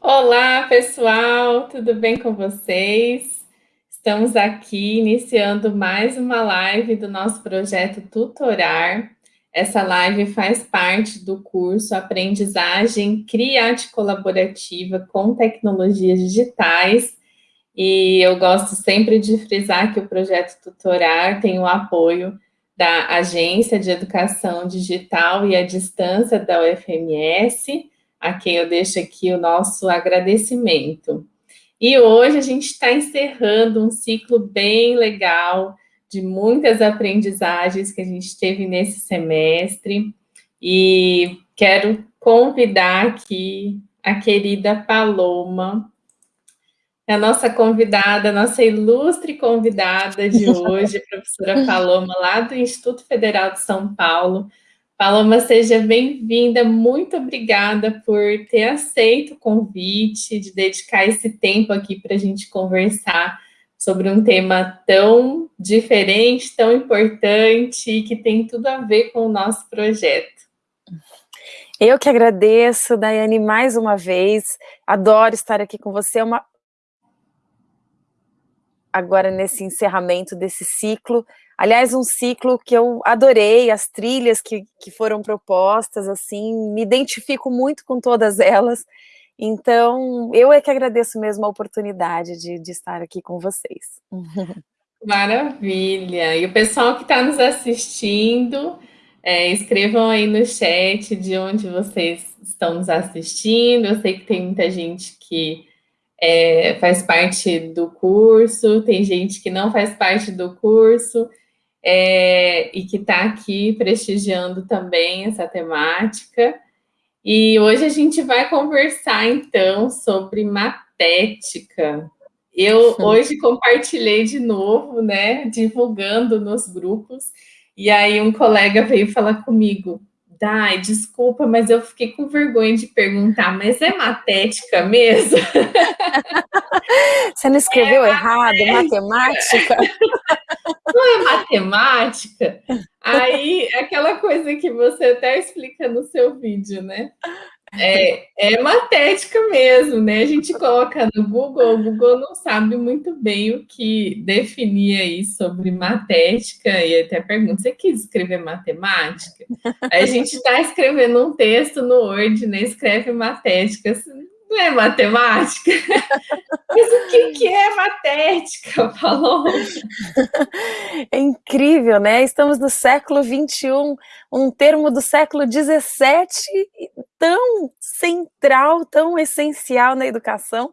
Olá, pessoal, tudo bem com vocês? Estamos aqui iniciando mais uma live do nosso projeto Tutorar. Essa live faz parte do curso Aprendizagem Criate Colaborativa com Tecnologias Digitais. E eu gosto sempre de frisar que o projeto Tutorar tem o apoio da Agência de Educação Digital e à Distância da UFMS, a quem eu deixo aqui o nosso agradecimento. E hoje a gente está encerrando um ciclo bem legal de muitas aprendizagens que a gente teve nesse semestre e quero convidar aqui a querida Paloma, a nossa convidada, a nossa ilustre convidada de hoje, a professora Paloma, lá do Instituto Federal de São Paulo, Paloma, seja bem-vinda, muito obrigada por ter aceito o convite, de dedicar esse tempo aqui para a gente conversar sobre um tema tão diferente, tão importante e que tem tudo a ver com o nosso projeto. Eu que agradeço, Daiane, mais uma vez, adoro estar aqui com você, é uma... agora nesse encerramento desse ciclo, Aliás, um ciclo que eu adorei, as trilhas que, que foram propostas, assim, me identifico muito com todas elas. Então, eu é que agradeço mesmo a oportunidade de, de estar aqui com vocês. Maravilha! E o pessoal que está nos assistindo, é, escrevam aí no chat de onde vocês estão nos assistindo. Eu sei que tem muita gente que é, faz parte do curso, tem gente que não faz parte do curso é, e que está aqui prestigiando também essa temática. E hoje a gente vai conversar, então, sobre matética. Eu hoje compartilhei de novo, né, divulgando nos grupos, e aí um colega veio falar comigo, Dai, desculpa, mas eu fiquei com vergonha de perguntar, mas é matética mesmo? Você não escreveu é errado, matemática? Não é matemática? Aí, aquela coisa que você até explica no seu vídeo, né? É, é matética mesmo, né? A gente coloca no Google, o Google não sabe muito bem o que definir aí sobre matética, e até pergunta, você quis escrever matemática? Aí a gente está escrevendo um texto no Word, né? Escreve matética, não é matemática? Mas o que, que é matética, Paloma? É incrível, né? Estamos no século XXI, um termo do século XVII tão central, tão essencial na educação,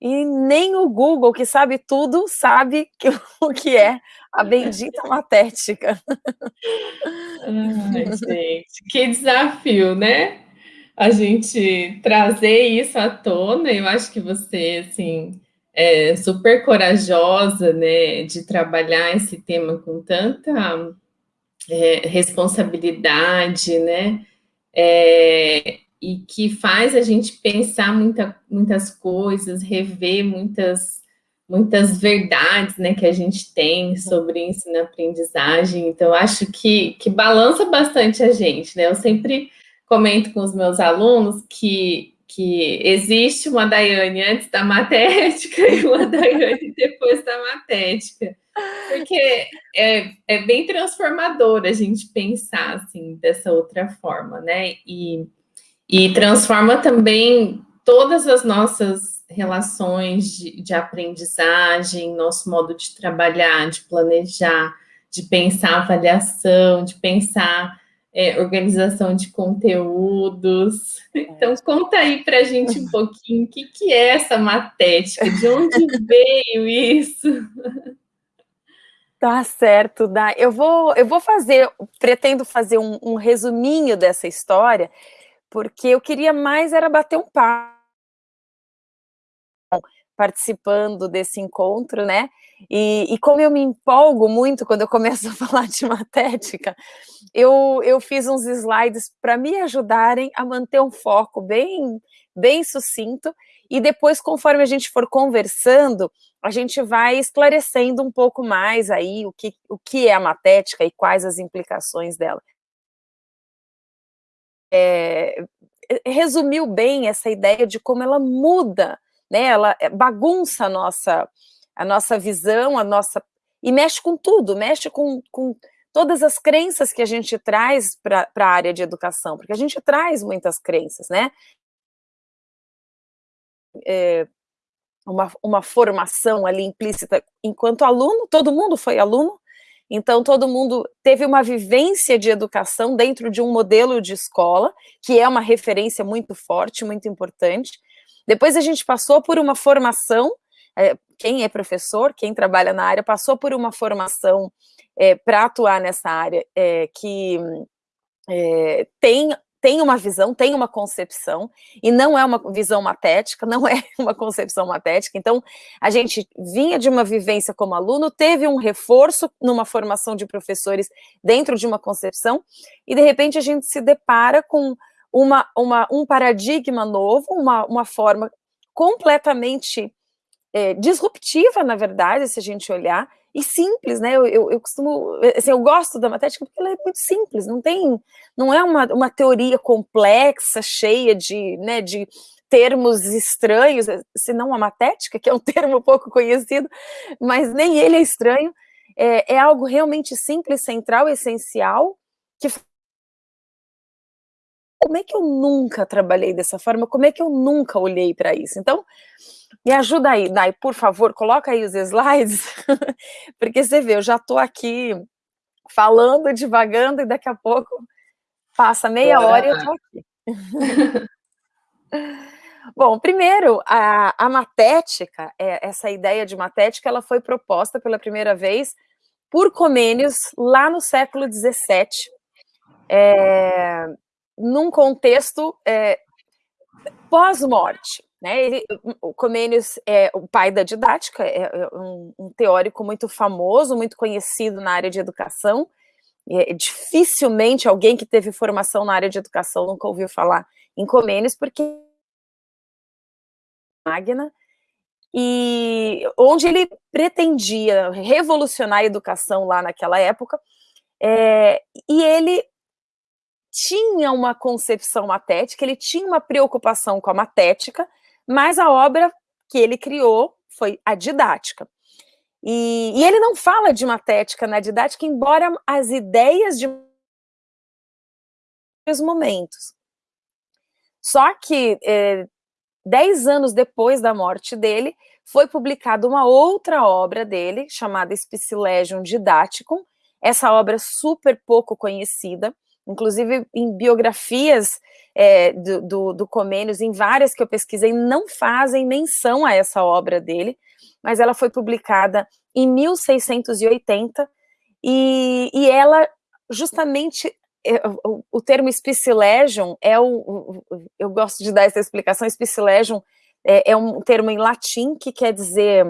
e nem o Google, que sabe tudo, sabe que, o que é a bendita matética. Ai, gente, que desafio, né? A gente trazer isso à tona. Eu acho que você, assim, é super corajosa, né, de trabalhar esse tema com tanta é, responsabilidade, né, é, e que faz a gente pensar muita, muitas coisas, rever muitas muitas verdades né, que a gente tem sobre ensino-aprendizagem, então acho que, que balança bastante a gente, né? Eu sempre comento com os meus alunos que, que existe uma Daiane antes da matética e uma Daiane depois da matética. Porque é, é bem transformador a gente pensar assim, dessa outra forma, né? E, e transforma também todas as nossas relações de, de aprendizagem, nosso modo de trabalhar, de planejar, de pensar avaliação, de pensar é, organização de conteúdos. Então, conta aí para a gente um pouquinho o que, que é essa matética, de onde veio isso? Tá certo, Dá. Eu vou, eu vou fazer, pretendo fazer um, um resuminho dessa história, porque eu queria mais era bater um papo participando desse encontro, né? E, e, como eu me empolgo muito quando eu começo a falar de matética, eu, eu fiz uns slides para me ajudarem a manter um foco bem, bem sucinto e depois, conforme a gente for conversando, a gente vai esclarecendo um pouco mais aí o que, o que é a matética e quais as implicações dela. É, resumiu bem essa ideia de como ela muda, né, ela bagunça a nossa, a nossa visão, a nossa e mexe com tudo, mexe com, com todas as crenças que a gente traz para a área de educação, porque a gente traz muitas crenças, né? É, uma, uma formação ali implícita enquanto aluno, todo mundo foi aluno, então todo mundo teve uma vivência de educação dentro de um modelo de escola, que é uma referência muito forte, muito importante. Depois a gente passou por uma formação é, quem é professor, quem trabalha na área, passou por uma formação é, para atuar nessa área é, que é, tem, tem uma visão, tem uma concepção, e não é uma visão matética, não é uma concepção matética, então a gente vinha de uma vivência como aluno, teve um reforço numa formação de professores dentro de uma concepção, e de repente a gente se depara com uma, uma, um paradigma novo, uma, uma forma completamente é, disruptiva, na verdade, se a gente olhar, e simples, né? Eu, eu, eu, costumo, assim, eu gosto da matemática porque ela é muito simples, não tem, não é uma, uma teoria complexa, cheia de, né, de termos estranhos, senão a matética, que é um termo pouco conhecido, mas nem ele é estranho, é, é algo realmente simples, central, essencial, que como é que eu nunca trabalhei dessa forma? Como é que eu nunca olhei para isso? Então, me ajuda aí, Dai, por favor, coloca aí os slides, porque você vê, eu já estou aqui falando, divagando, e daqui a pouco passa meia hora e eu estou aqui. Bom, primeiro, a, a matética, é, essa ideia de matética, ela foi proposta pela primeira vez por Comênios lá no século XVII, é, num contexto é, pós-morte. Né, ele, o Comênios é o pai da didática, é, é um, um, teórico muito famoso, muito conhecido na área de educação. É, dificilmente alguém que teve formação na área de educação nunca ouviu falar em Comênios, porque Magna, e onde ele pretendia revolucionar a educação lá naquela época, é, e ele tinha uma concepção matética, ele tinha uma preocupação com a matética, mas a obra que ele criou foi a didática. E, e ele não fala de matética na didática, embora as ideias de os momentos. Só que, é, dez anos depois da morte dele, foi publicada uma outra obra dele, chamada Spicilegium Didaticum, essa obra super pouco conhecida, inclusive em biografias é, do, do, do Comênios, em várias que eu pesquisei, não fazem menção a essa obra dele, mas ela foi publicada em 1680, e, e ela justamente é, o, o termo Spicilegium é o, eu gosto de dar essa explicação, Spicilegium é, é um termo em latim que quer dizer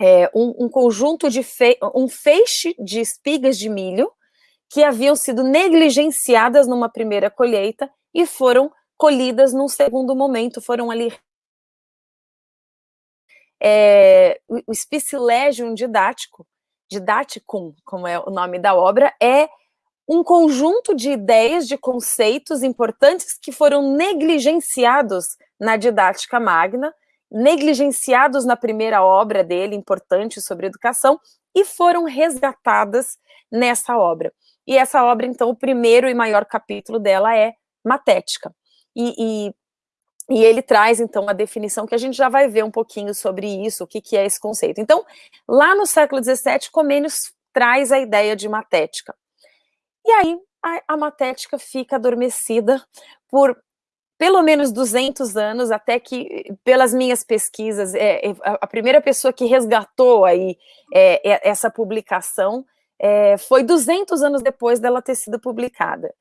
é, um, um, conjunto de, fe, um feixe de espigas de milho, que haviam sido negligenciadas numa primeira colheita e foram colhidas num segundo momento, foram ali é, o Spicilegium didático, didaticum, como é o nome da obra, é um conjunto de ideias, de conceitos importantes que foram negligenciados na didática magna, negligenciados na primeira obra dele, importante sobre educação, e foram resgatadas nessa obra. E essa obra, então, o primeiro e maior capítulo dela é Matética. E, e, e, ele traz, então, a definição que a gente já vai ver um pouquinho sobre isso, o que, que é esse conceito. Então, lá no século XVII, Comênios traz a ideia de matética. E aí, a, a matética fica adormecida por pelo menos 200 anos, até que, pelas minhas pesquisas, é, é, a primeira pessoa que resgatou aí é, é essa publicação é, foi 200 anos depois dela ter sido publicada.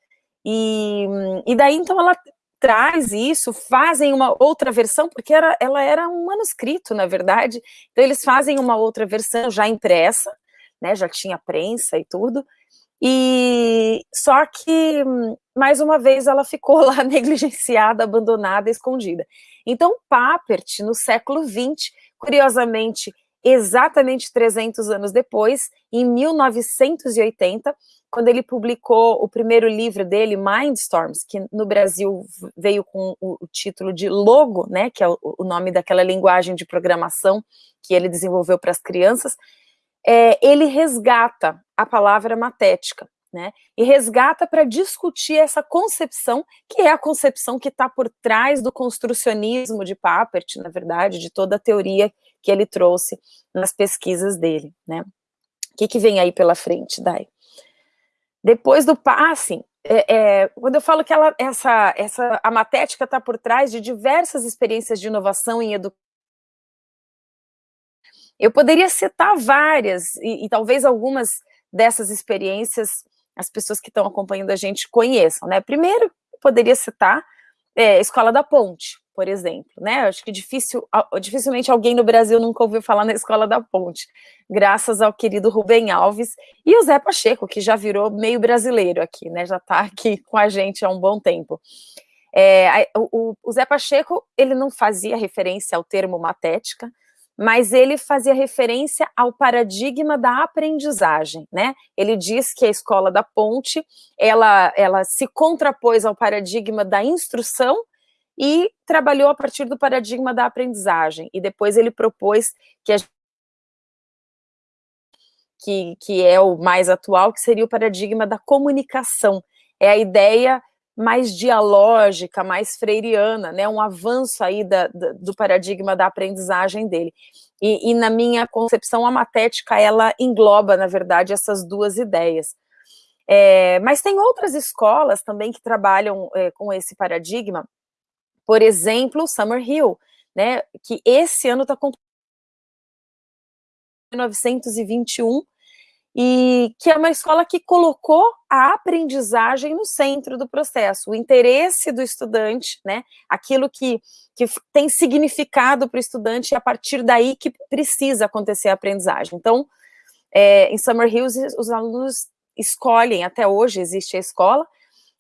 E, e daí, então, ela traz isso, fazem uma outra versão, porque era, ela era um manuscrito, na verdade, então eles fazem uma outra versão já impressa, né, já tinha prensa e tudo, E só que, mais uma vez, ela ficou lá negligenciada, abandonada, escondida. Então, Papert, no século XX, curiosamente, exatamente 300 anos depois, em 1980, quando ele publicou o primeiro livro dele, Mindstorms, que no Brasil veio com o, título de Logo, né, que é o, nome daquela linguagem de programação que ele desenvolveu para as crianças, é, ele resgata a palavra matética, né, e resgata para discutir essa concepção, que é a concepção que está por trás do construcionismo de Papert, na verdade, de toda a teoria que ele trouxe nas pesquisas dele, né. O que, que vem aí pela frente, Dai? Depois do passe, é, é, quando eu falo que ela, essa, essa, a matética está por trás de diversas experiências de inovação em educação, eu poderia citar várias, e, e, talvez algumas dessas experiências as pessoas que estão acompanhando a gente conheçam, né? Primeiro, poderia citar é, Escola da Ponte, por exemplo, né? Acho que difícil, dificilmente alguém no Brasil nunca ouviu falar na Escola da Ponte, graças ao querido Rubem Alves e o Zé Pacheco, que já virou meio brasileiro aqui, né? Já está aqui com a gente há um bom tempo. É, o, o Zé Pacheco, ele não fazia referência ao termo matética, mas ele fazia referência ao paradigma da aprendizagem, né? Ele diz que a escola da ponte, ela, ela se contrapôs ao paradigma da instrução e trabalhou a partir do paradigma da aprendizagem, e depois ele propôs que a que, que é o mais atual, que seria o paradigma da comunicação. É a ideia mais dialógica, mais freiriana, né, um avanço aí da, da, do paradigma da aprendizagem dele. E, e, na minha concepção, a matética, ela engloba, na verdade, essas duas ideias. É, mas tem outras escolas também que trabalham é, com esse paradigma, por exemplo, Summerhill, né, que esse ano está com 1921, e que é uma escola que colocou a aprendizagem no centro do processo, o interesse do estudante, né, aquilo que, que tem significado para o estudante, e a partir daí que precisa acontecer a aprendizagem. Então, é, em Summer Hills, os alunos escolhem, até hoje existe a escola,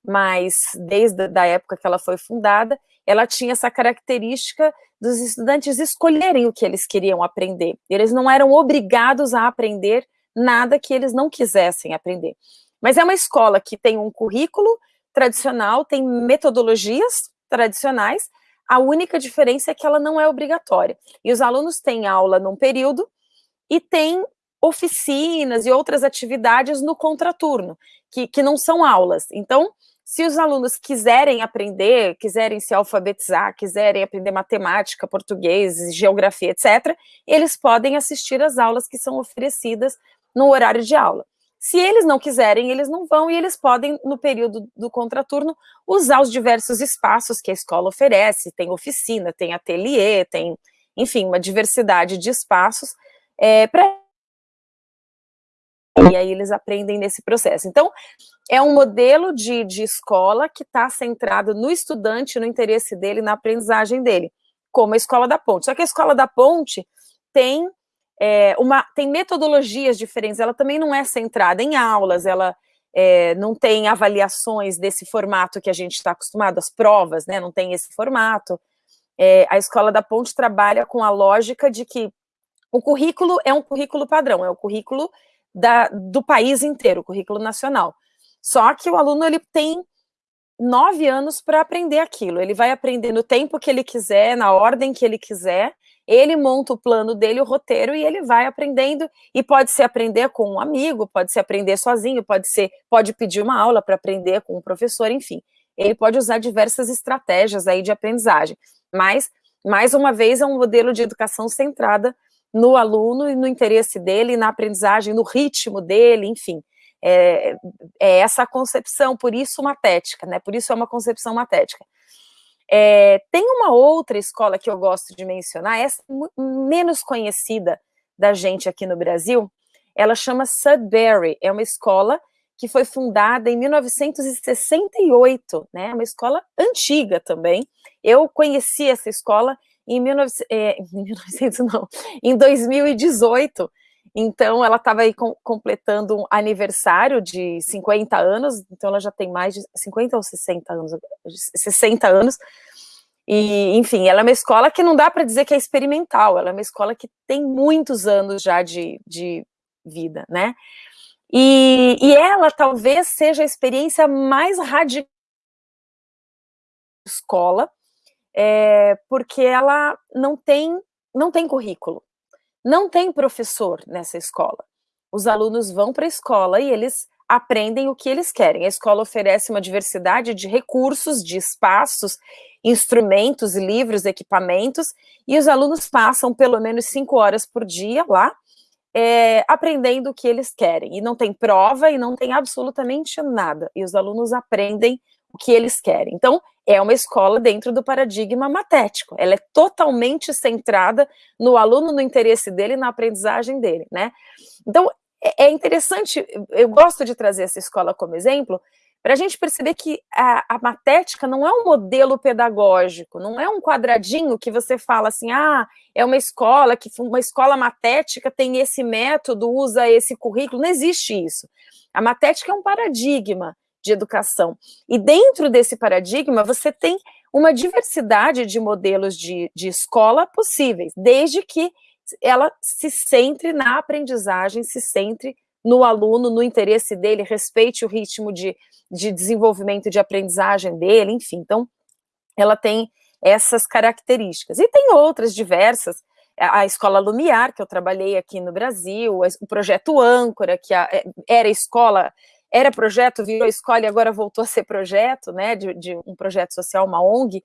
mas desde a época que ela foi fundada, ela tinha essa característica dos estudantes escolherem o que eles queriam aprender. Eles não eram obrigados a aprender nada que eles não quisessem aprender. Mas é uma escola que tem um currículo tradicional, tem metodologias tradicionais, a única diferença é que ela não é obrigatória. E os alunos têm aula num período e têm oficinas e outras atividades no contraturno, que, que não são aulas. Então, se os alunos quiserem aprender, quiserem se alfabetizar, quiserem aprender matemática, português, geografia, etc., eles podem assistir às aulas que são oferecidas no horário de aula. Se eles não quiserem, eles não vão e eles podem, no período do contraturno, usar os diversos espaços que a escola oferece, tem oficina, tem ateliê, tem, enfim, uma diversidade de espaços é, para e aí eles aprendem nesse processo. Então, é um modelo de, de escola que está centrado no estudante, no interesse dele, na aprendizagem dele, como a Escola da Ponte. Só que a Escola da Ponte tem é, uma, tem metodologias diferentes, ela também não é centrada em aulas, ela é, não tem avaliações desse formato que a gente está acostumado, as provas, né, não tem esse formato. É, a Escola da Ponte trabalha com a lógica de que o currículo é um currículo padrão, é o currículo da, do país inteiro, o currículo nacional. Só que o aluno ele tem nove anos para aprender aquilo, ele vai aprender no tempo que ele quiser, na ordem que ele quiser, ele monta o plano dele, o roteiro, e ele vai aprendendo, e pode ser aprender com um amigo, pode ser aprender sozinho, pode ser, pode pedir uma aula para aprender com um professor, enfim. Ele pode usar diversas estratégias aí de aprendizagem, mas, mais uma vez, é um modelo de educação centrada no aluno e no interesse dele, na aprendizagem, no ritmo dele, enfim. É, é essa concepção, por isso matética, né? Por isso é uma concepção matética. É, tem uma outra escola que eu gosto de mencionar, essa é menos conhecida da gente aqui no Brasil, ela chama Sudbury, é uma escola que foi fundada em 1968, né, uma escola antiga também. Eu conheci essa escola em, 19, é, em 1900, não, em 2018, Então, ela estava aí com, completando um aniversário de 50 anos, então ela já tem mais de 50 ou 60 anos, 60 anos, e, enfim, ela é uma escola que não dá para dizer que é experimental, ela é uma escola que tem muitos anos já de, de vida, né? E, e ela talvez seja a experiência mais radical escola, é, porque ela não tem, não tem currículo, não tem professor nessa escola. Os alunos vão para a escola e eles aprendem o que eles querem. A escola oferece uma diversidade de recursos, de espaços, instrumentos, livros, equipamentos, e os alunos passam pelo menos cinco horas por dia lá, é, aprendendo o que eles querem. E não tem prova e não tem absolutamente nada. E os alunos aprendem o que eles querem. Então, é uma escola dentro do paradigma matético. Ela é totalmente centrada no aluno, no interesse dele, na aprendizagem dele, né? Então, é, é interessante, eu gosto de trazer essa escola como exemplo, para a gente perceber que a, a, matética não é um modelo pedagógico, não é um quadradinho que você fala assim, ah, é uma escola, que uma escola matética tem esse método, usa esse currículo, não existe isso. A matética é um paradigma de educação. E dentro desse paradigma, você tem uma diversidade de modelos de, de escola possíveis, desde que ela se centre na aprendizagem, se centre no aluno, no interesse dele, respeite o ritmo de, de desenvolvimento de aprendizagem dele, enfim. Então, ela tem essas características. E tem outras diversas, a Escola Lumiar, que eu trabalhei aqui no Brasil, o projeto Âncora, que é, era escola, era projeto, virou escola e agora voltou a ser projeto, né, de, de um projeto social, uma ONG.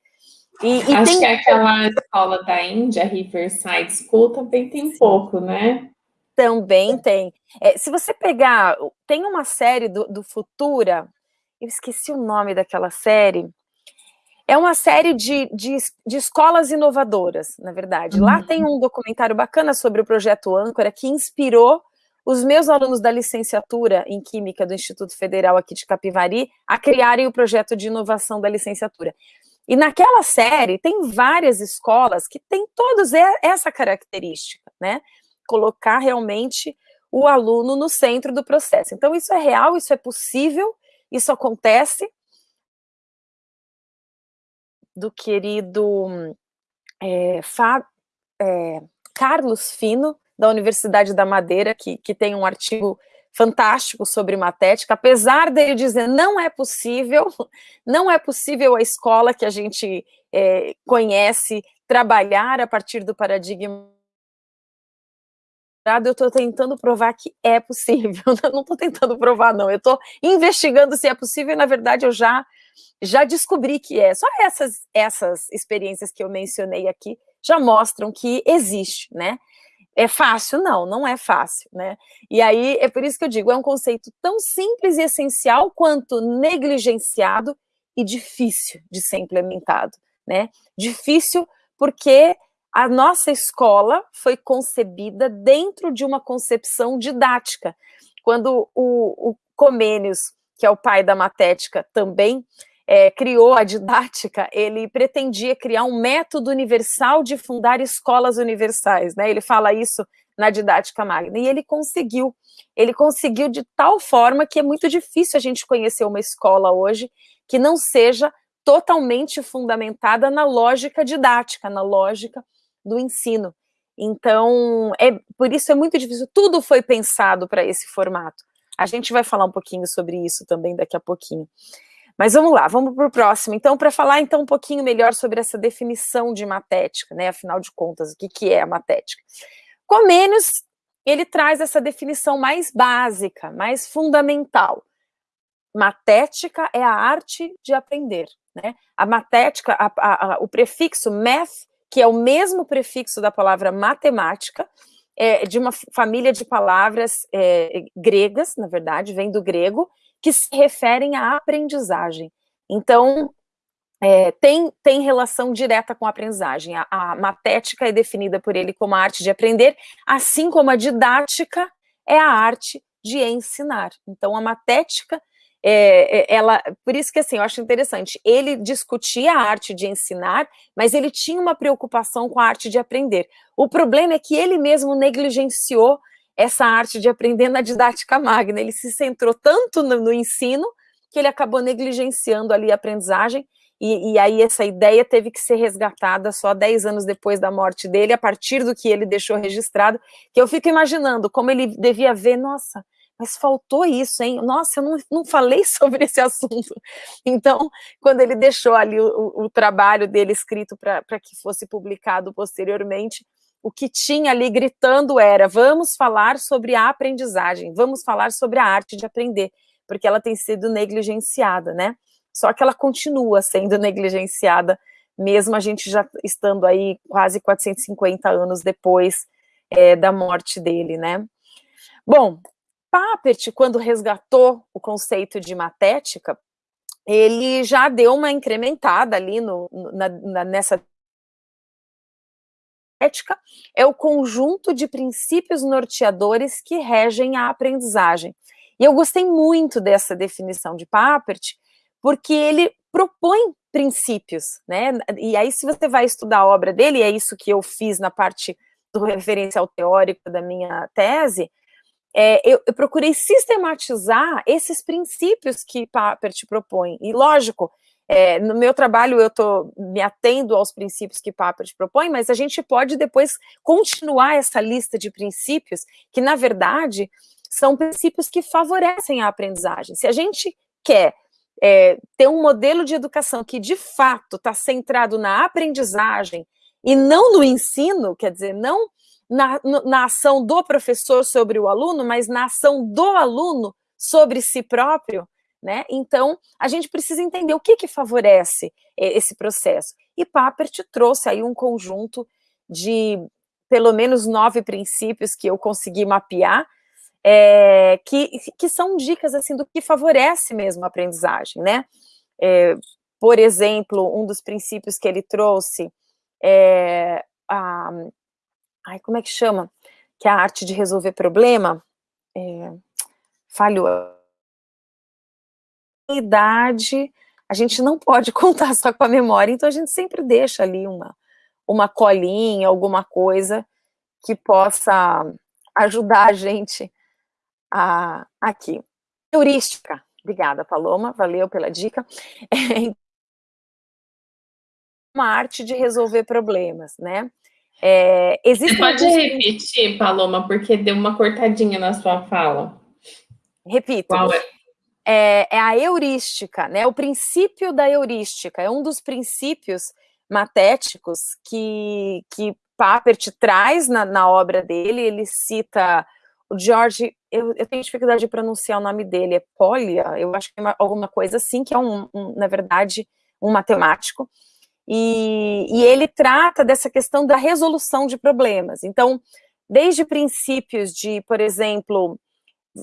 E, e Acho tem... que aquela escola da Índia, Riverside School, também tem pouco, né? Também tem. É, se você pegar, tem uma série do, do Futura, eu esqueci o nome daquela série, é uma série de, de, de escolas inovadoras, na verdade. Uhum. Lá tem um documentário bacana sobre o projeto Âncora, que inspirou os meus alunos da licenciatura em Química do Instituto Federal aqui de Capivari a criarem o projeto de inovação da licenciatura. E naquela série tem várias escolas que têm todas essa característica, né? colocar realmente o aluno no centro do processo. Então, isso é real, isso é possível, isso acontece. Do querido é, é, Carlos Fino, da Universidade da Madeira, que, que tem um artigo fantástico sobre matética, apesar dele dizer não é possível, não é possível a escola que a gente é, conhece trabalhar a partir do paradigma eu estou tentando provar que é possível. Eu não estou tentando provar, não. Eu estou investigando se é possível e, na verdade, eu já, já descobri que é. Só essas, essas experiências que eu mencionei aqui já mostram que existe, né? É fácil? Não, não é fácil, né? E aí, é por isso que eu digo, é um conceito tão simples e essencial quanto negligenciado e difícil de ser implementado, né? Difícil porque a nossa escola foi concebida dentro de uma concepção didática. Quando o, o Comênios, que é o pai da matética, também é, criou a didática, ele pretendia criar um método universal de fundar escolas universais, né? Ele fala isso na didática magna, e ele conseguiu. Ele conseguiu de tal forma que é muito difícil a gente conhecer uma escola hoje que não seja totalmente fundamentada na lógica didática, na lógica do ensino. Então, é, por isso é muito difícil, tudo foi pensado para esse formato. A gente vai falar um pouquinho sobre isso também daqui a pouquinho. Mas vamos lá, vamos para o próximo. Então, para falar então um pouquinho melhor sobre essa definição de matética, né? Afinal de contas, o que, que é a matética? Comênios, ele traz essa definição mais básica, mais fundamental. Matética é a arte de aprender, né? A matética, a, a, a, o prefixo math que é o mesmo prefixo da palavra matemática, é, de uma família de palavras é, gregas, na verdade, vem do grego, que se referem à aprendizagem. Então, é, tem, tem relação direta com a aprendizagem. A, a matética é definida por ele como a arte de aprender, assim como a didática é a arte de ensinar. Então, a matética é, é, ela, por isso que assim, eu acho interessante, ele discutia a arte de ensinar, mas ele tinha uma preocupação com a arte de aprender. O problema é que ele mesmo negligenciou essa arte de aprender na didática magna. Ele se centrou tanto no, no ensino que ele acabou negligenciando ali a aprendizagem, e, e, aí essa ideia teve que ser resgatada só 10 anos depois da morte dele, a partir do que ele deixou registrado, que eu fico imaginando como ele devia ver, nossa, mas faltou isso, hein? Nossa, eu não, não falei sobre esse assunto. Então, quando ele deixou ali o, o trabalho dele escrito para que fosse publicado posteriormente, o que tinha ali gritando era, vamos falar sobre a aprendizagem, vamos falar sobre a arte de aprender, porque ela tem sido negligenciada, né? Só que ela continua sendo negligenciada, mesmo a gente já estando aí quase 450 anos depois é, da morte dele, né? Bom, Papert, quando resgatou o conceito de matética, ele já deu uma incrementada ali no, na, na, nessa ética, é o conjunto de princípios norteadores que regem a aprendizagem. E eu gostei muito dessa definição de Papert, porque ele propõe princípios, né? E aí, se você vai estudar a obra dele, é isso que eu fiz na parte do referencial teórico da minha tese, é, eu, eu, procurei sistematizar esses princípios que Papert propõe. E, lógico, é, no meu trabalho eu estou me atendo aos princípios que Papert propõe, mas a gente pode depois continuar essa lista de princípios que, na verdade, são princípios que favorecem a aprendizagem. Se a gente quer é, ter um modelo de educação que, de fato, está centrado na aprendizagem e não no ensino, quer dizer, não na, na ação do professor sobre o aluno, mas na ação do aluno sobre si próprio, né? Então, a gente precisa entender o que, que favorece esse processo. E Papert trouxe aí um conjunto de pelo menos nove princípios que eu consegui mapear, é, que, que são dicas assim do que favorece mesmo a aprendizagem, né? É, por exemplo, um dos princípios que ele trouxe é a, ai, como é que chama? Que é a arte de resolver problema, é, falhou. Idade, a gente não pode contar só com a memória, então a gente sempre deixa ali uma, uma colinha, alguma coisa que possa ajudar a gente a, aqui. Heurística. Obrigada, Paloma, valeu pela dica. É uma arte de resolver problemas, né? É, Você pode alguns... repetir, Paloma, porque deu uma cortadinha na sua fala. Repito. Qual é? É, é a heurística, né? O princípio da heurística é um dos princípios matéticos que, que Papert traz na, na obra dele. Ele cita o George, eu, eu, tenho dificuldade de pronunciar o nome dele, é Polia, eu acho que é uma, alguma coisa assim, que é um, um, na verdade, um matemático, e, e ele trata dessa questão da resolução de problemas. Então, desde princípios de, por exemplo,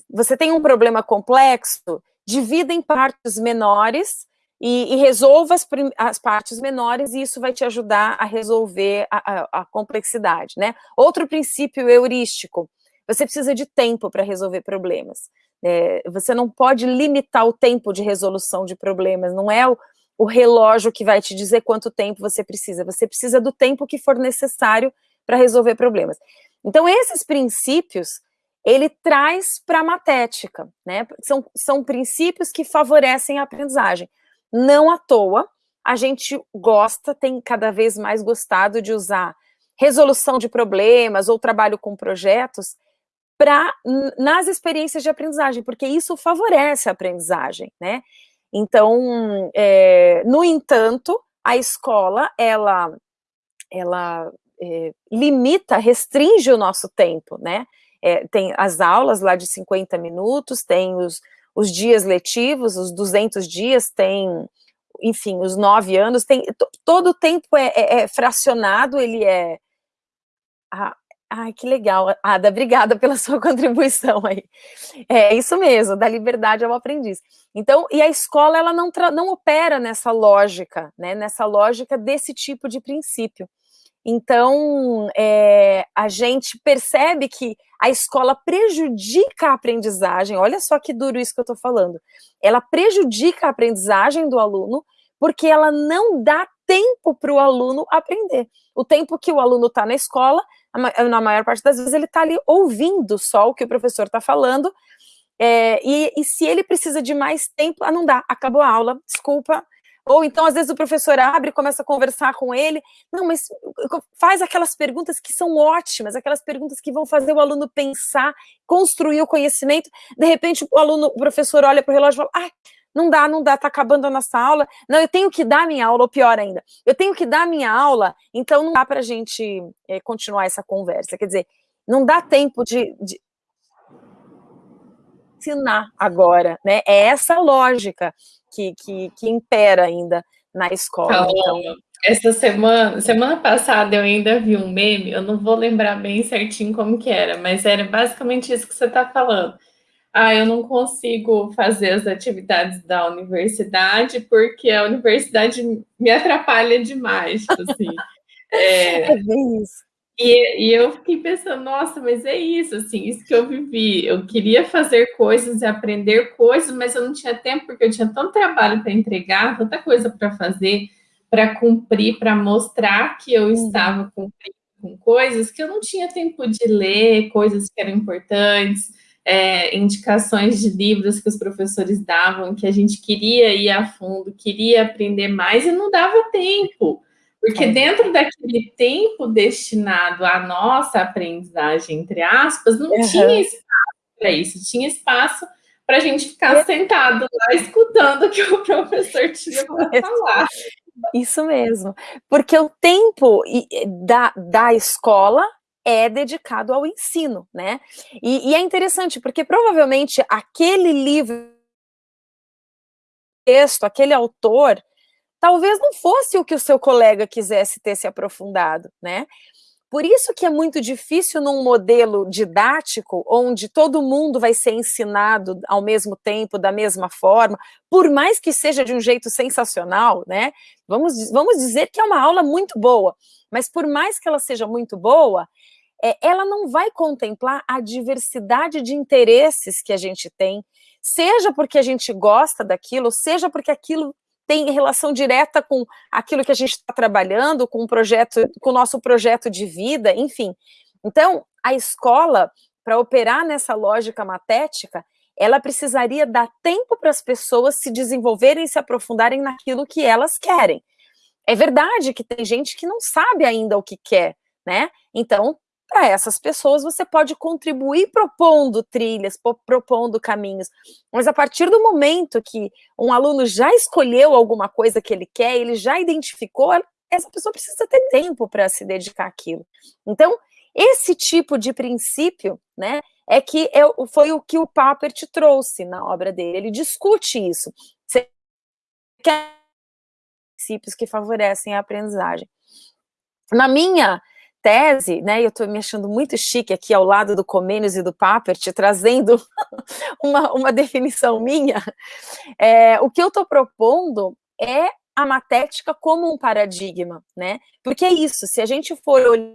você tem um problema complexo, divida em partes menores e, e resolva as, as, partes menores e isso vai te ajudar a resolver a, a, a complexidade, né? Outro princípio heurístico, você precisa de tempo para resolver problemas. É, você não pode limitar o tempo de resolução de problemas, não é o, o relógio que vai te dizer quanto tempo você precisa, você precisa do tempo que for necessário para resolver problemas. Então, esses princípios, ele traz para a matética, né? São, são princípios que favorecem a aprendizagem. Não à toa, a gente gosta, tem cada vez mais gostado de usar resolução de problemas ou trabalho com projetos para nas experiências de aprendizagem, porque isso favorece a aprendizagem, né? Então, é, no entanto, a escola, ela, ela é, limita, restringe o nosso tempo, né? É, tem as aulas lá de 50 minutos, tem os, os dias letivos, os 200 dias, tem, enfim, os nove anos, tem, todo o tempo é, é, é fracionado, ele é, a, Ai, que legal, Ada, obrigada pela sua contribuição aí. É isso mesmo, da liberdade ao aprendiz. Então, e a escola, ela não, não opera nessa lógica, né, nessa lógica desse tipo de princípio. Então, é, a gente percebe que a escola prejudica a aprendizagem, olha só que duro isso que eu estou falando, ela prejudica a aprendizagem do aluno porque ela não dá tempo para o aluno aprender. O tempo que o aluno está na escola, na maior parte das vezes ele está ali ouvindo só o que o professor está falando, é, e, e, se ele precisa de mais tempo, ah, não dá, acabou a aula, desculpa. Ou então, às vezes, o professor abre e começa a conversar com ele. Não, mas faz aquelas perguntas que são ótimas, aquelas perguntas que vão fazer o aluno pensar, construir o conhecimento. De repente, o aluno, o professor olha para o relógio e fala: ah, não dá, não dá, tá acabando a nossa aula. Não, eu tenho que dar minha aula, ou pior ainda, eu tenho que dar minha aula, então não dá para a gente é, continuar essa conversa. Quer dizer, não dá tempo de, de, ensinar agora, né? É essa lógica que, que, que impera ainda na escola. Então... Essa semana, semana passada eu ainda vi um meme, eu não vou lembrar bem certinho como que era, mas era basicamente isso que você está falando. Ah, eu não consigo fazer as atividades da universidade porque a universidade me atrapalha demais, tipo assim. É, é bem isso. E, e, eu fiquei pensando, nossa, mas é isso, assim, isso que eu vivi. Eu queria fazer coisas e aprender coisas, mas eu não tinha tempo, porque eu tinha tanto trabalho para entregar, tanta coisa para fazer, para cumprir, para mostrar que eu estava cumprindo com coisas, que eu não tinha tempo de ler coisas que eram importantes, é, indicações de livros que os professores davam, que a gente queria ir a fundo, queria aprender mais, e não dava tempo. Porque dentro daquele tempo destinado à nossa aprendizagem, entre aspas, não uhum. tinha espaço para isso, tinha espaço para a gente ficar é. sentado lá escutando o que o professor tinha para falar. Isso mesmo, porque o tempo da, da escola é dedicado ao ensino, né? E, e é interessante, porque provavelmente aquele livro, texto, aquele autor, talvez não fosse o que o seu colega quisesse ter se aprofundado, né? Por isso que é muito difícil num modelo didático, onde todo mundo vai ser ensinado ao mesmo tempo, da mesma forma, por mais que seja de um jeito sensacional, né? Vamos, vamos dizer que é uma aula muito boa, mas por mais que ela seja muito boa, é, ela não vai contemplar a diversidade de interesses que a gente tem, seja porque a gente gosta daquilo, seja porque aquilo tem relação direta com aquilo que a gente está trabalhando, com o projeto, com o nosso projeto de vida, enfim. Então, a escola, para operar nessa lógica matética, ela precisaria dar tempo para as pessoas se desenvolverem e se aprofundarem naquilo que elas querem. É verdade que tem gente que não sabe ainda o que quer, né? Então, para essas pessoas você pode contribuir propondo trilhas, propondo caminhos. Mas a partir do momento que um aluno já escolheu alguma coisa que ele quer, ele já identificou, essa pessoa precisa ter tempo para se dedicar àquilo. Então, esse tipo de princípio, né, é que é, foi o que o Papert trouxe na obra dele. Ele discute isso. Você quer princípios que favorecem a aprendizagem. Na minha tese, né, eu estou me achando muito chique aqui ao lado do Comênios e do Papert, trazendo uma, uma definição minha, é, o que eu estou propondo é a matética como um paradigma, né, porque é isso, se a gente for olhar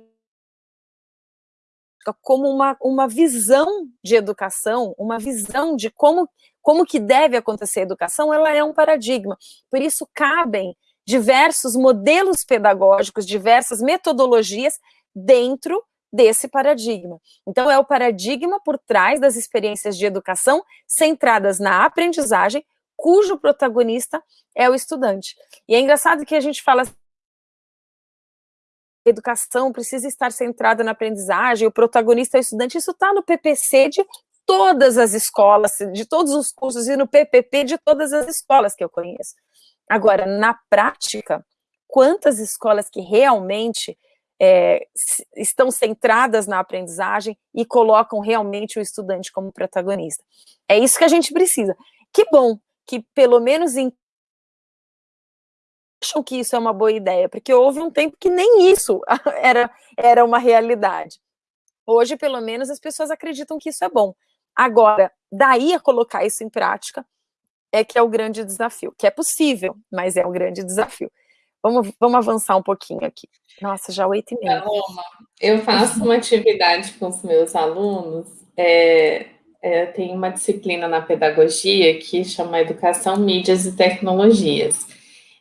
como uma, uma visão de educação, uma visão de como, como que deve acontecer a educação, ela é um paradigma, por isso cabem diversos modelos pedagógicos, diversas metodologias dentro desse paradigma. Então, é o paradigma por trás das experiências de educação centradas na aprendizagem, cujo protagonista é o estudante. E é engraçado que a gente fala educação precisa estar centrada na aprendizagem, o protagonista é o estudante, isso está no PPC de todas as escolas, de todos os cursos, e no PPP de todas as escolas que eu conheço. Agora, na prática, quantas escolas que realmente é, estão centradas na aprendizagem e colocam realmente o estudante como protagonista. É isso que a gente precisa. Que bom que pelo menos em acham que isso é uma boa ideia, porque houve um tempo que nem isso era, era uma realidade. Hoje, pelo menos, as pessoas acreditam que isso é bom. Agora, daí a colocar isso em prática, é que é o grande desafio, que é possível, mas é o grande desafio. Vamos, vamos avançar um pouquinho aqui. Nossa, já oito e meia. Eu faço uma atividade com os meus alunos, é, é, tem uma disciplina na pedagogia que chama Educação, Mídias e Tecnologias.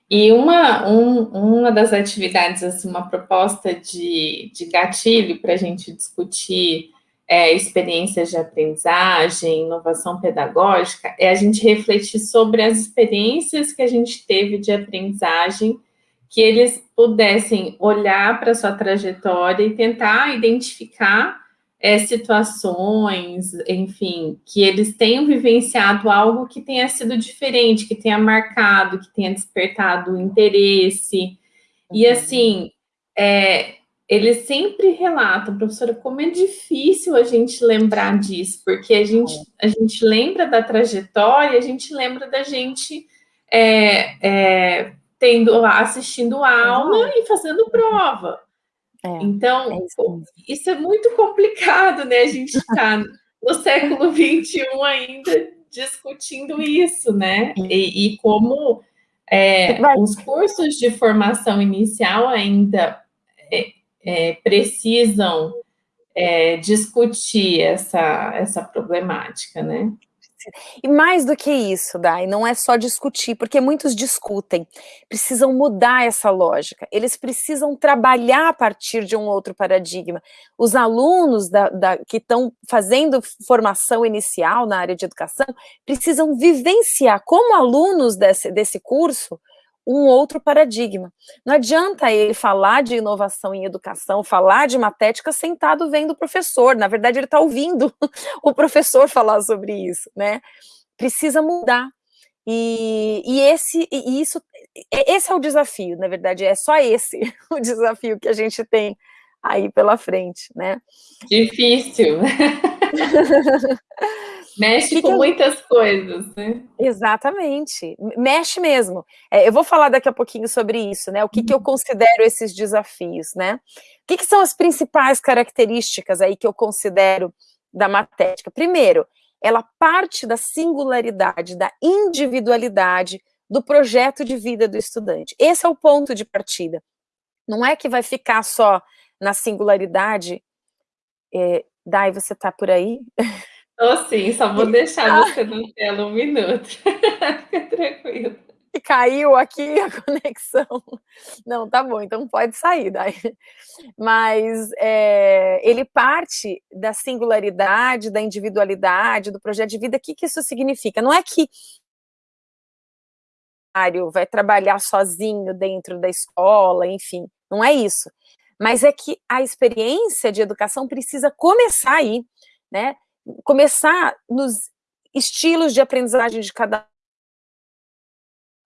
E uma, um, uma das atividades, assim, uma proposta de, de gatilho para a gente discutir é, experiências de aprendizagem, inovação pedagógica, é a gente refletir sobre as experiências que a gente teve de aprendizagem, que eles pudessem olhar para a sua trajetória e tentar identificar é, situações, enfim, que eles tenham vivenciado algo que tenha sido diferente, que tenha marcado, que tenha despertado interesse. E assim, é, eles sempre relatam, professora, como é difícil a gente lembrar disso, porque a gente, a gente lembra da trajetória, a gente lembra da gente é, é, tendo, assistindo aula e fazendo prova. É, então, é isso, isso, é muito complicado, né? A gente está no século XXI ainda discutindo isso, né? E, e como é, os cursos de formação inicial ainda é, é, precisam é, discutir essa, essa problemática, né? E mais do que isso, Dai, não é só discutir, porque muitos discutem, precisam mudar essa lógica, eles precisam trabalhar a partir de um outro paradigma. Os alunos da, da, que estão fazendo formação inicial na área de educação precisam vivenciar, como alunos desse, desse curso, um outro paradigma. Não adianta ele falar de inovação em educação, falar de matética sentado vendo o professor, na verdade ele está ouvindo o professor falar sobre isso, né? Precisa mudar. E, e esse, e isso, esse é o desafio, na verdade, é só esse o desafio que a gente tem aí pela frente, né? Difícil. Mexe que com que muitas coisas, né? Exatamente, mexe mesmo. É, eu vou falar daqui a pouquinho sobre isso, né? O que, que eu uhum. considero esses desafios, né? O que, que são as principais características aí que eu considero da matética? Primeiro, ela parte da singularidade, da individualidade do projeto de vida do estudante. Esse é o ponto de partida. Não é que vai ficar só na singularidade. É, Dai, você está por aí? Tô sim, só vou deixar você na tela um minuto. Fica tranquilo. Caiu aqui a conexão. Não, tá bom, então pode sair daí. Mas é, ele parte da singularidade, da individualidade, do projeto de vida. O que, que isso significa? Não é que vai trabalhar sozinho dentro da escola, enfim, não é isso. Mas é que a experiência de educação precisa começar aí, né? Começar nos estilos de aprendizagem de cada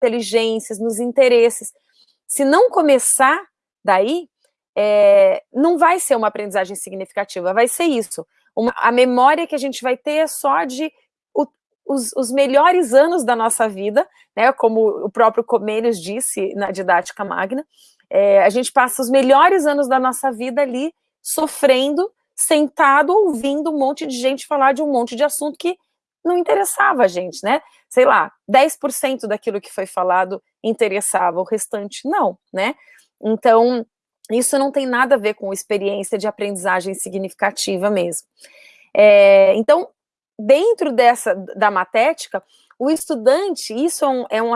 inteligências, nos interesses. Se não começar daí, é, não vai ser uma aprendizagem significativa, vai ser isso. Uma, a memória que a gente vai ter é só de o, os, os, melhores anos da nossa vida, né, como o próprio Comênios disse na didática magna, é, a gente passa os melhores anos da nossa vida ali sofrendo sentado ouvindo um monte de gente falar de um monte de assunto que não interessava a gente, né? Sei lá, 10% daquilo que foi falado interessava, o restante não, né? Então, isso não tem nada a ver com experiência de aprendizagem significativa mesmo. É, então, dentro dessa, da matética, o estudante, isso é um, é um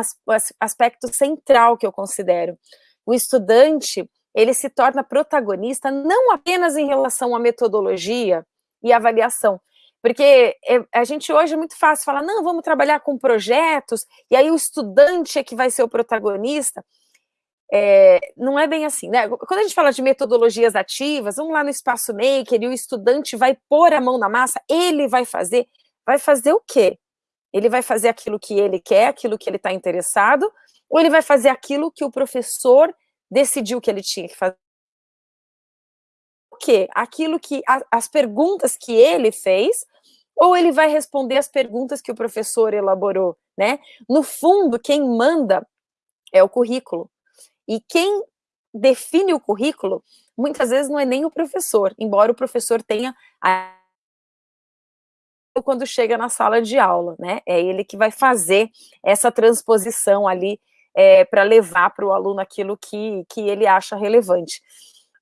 aspecto central que eu considero. O estudante, ele se torna protagonista não apenas em relação à metodologia e avaliação, porque é, a gente hoje é muito fácil falar, não, vamos trabalhar com projetos, e aí o estudante é que vai ser o protagonista. É, não é bem assim, né? Quando a gente fala de metodologias ativas, vamos lá no espaço maker e o estudante vai pôr a mão na massa, ele vai fazer, vai fazer o quê? Ele vai fazer aquilo que ele quer, aquilo que ele está interessado, ou ele vai fazer aquilo que o professor decidiu que ele tinha que fazer. O quê? Aquilo que, a, as perguntas que ele fez, ou ele vai responder as perguntas que o professor elaborou, né? No fundo, quem manda é o currículo. E quem define o currículo, muitas vezes não é nem o professor, embora o professor tenha a quando chega na sala de aula, né? É ele que vai fazer essa transposição ali é, para levar para o aluno aquilo que, que ele acha relevante.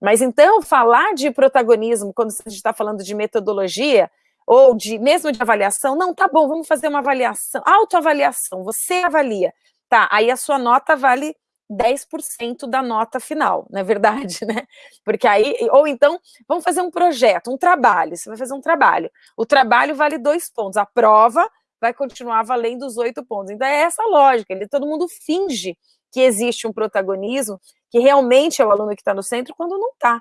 Mas então, falar de protagonismo, quando a gente está falando de metodologia, ou de mesmo de avaliação, não, tá bom, vamos fazer uma avaliação, autoavaliação, você avalia, tá, aí a sua nota vale 10% da nota final, não é verdade, né? Porque aí, ou então, vamos fazer um projeto, um trabalho, você vai fazer um trabalho, o trabalho vale dois pontos, a prova vai continuar valendo os oito pontos. Então é essa lógica, ele, todo mundo finge que existe um protagonismo, que realmente é o aluno que está no centro, quando não está. O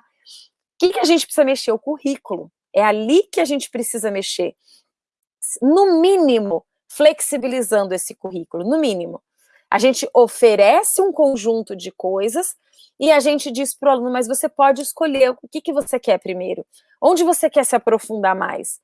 que, que a gente precisa mexer? O currículo. É ali que a gente precisa mexer. No mínimo, flexibilizando esse currículo, no mínimo. A gente oferece um conjunto de coisas e a gente diz para o aluno, mas você pode escolher o que, que você quer primeiro. Onde você quer se aprofundar mais?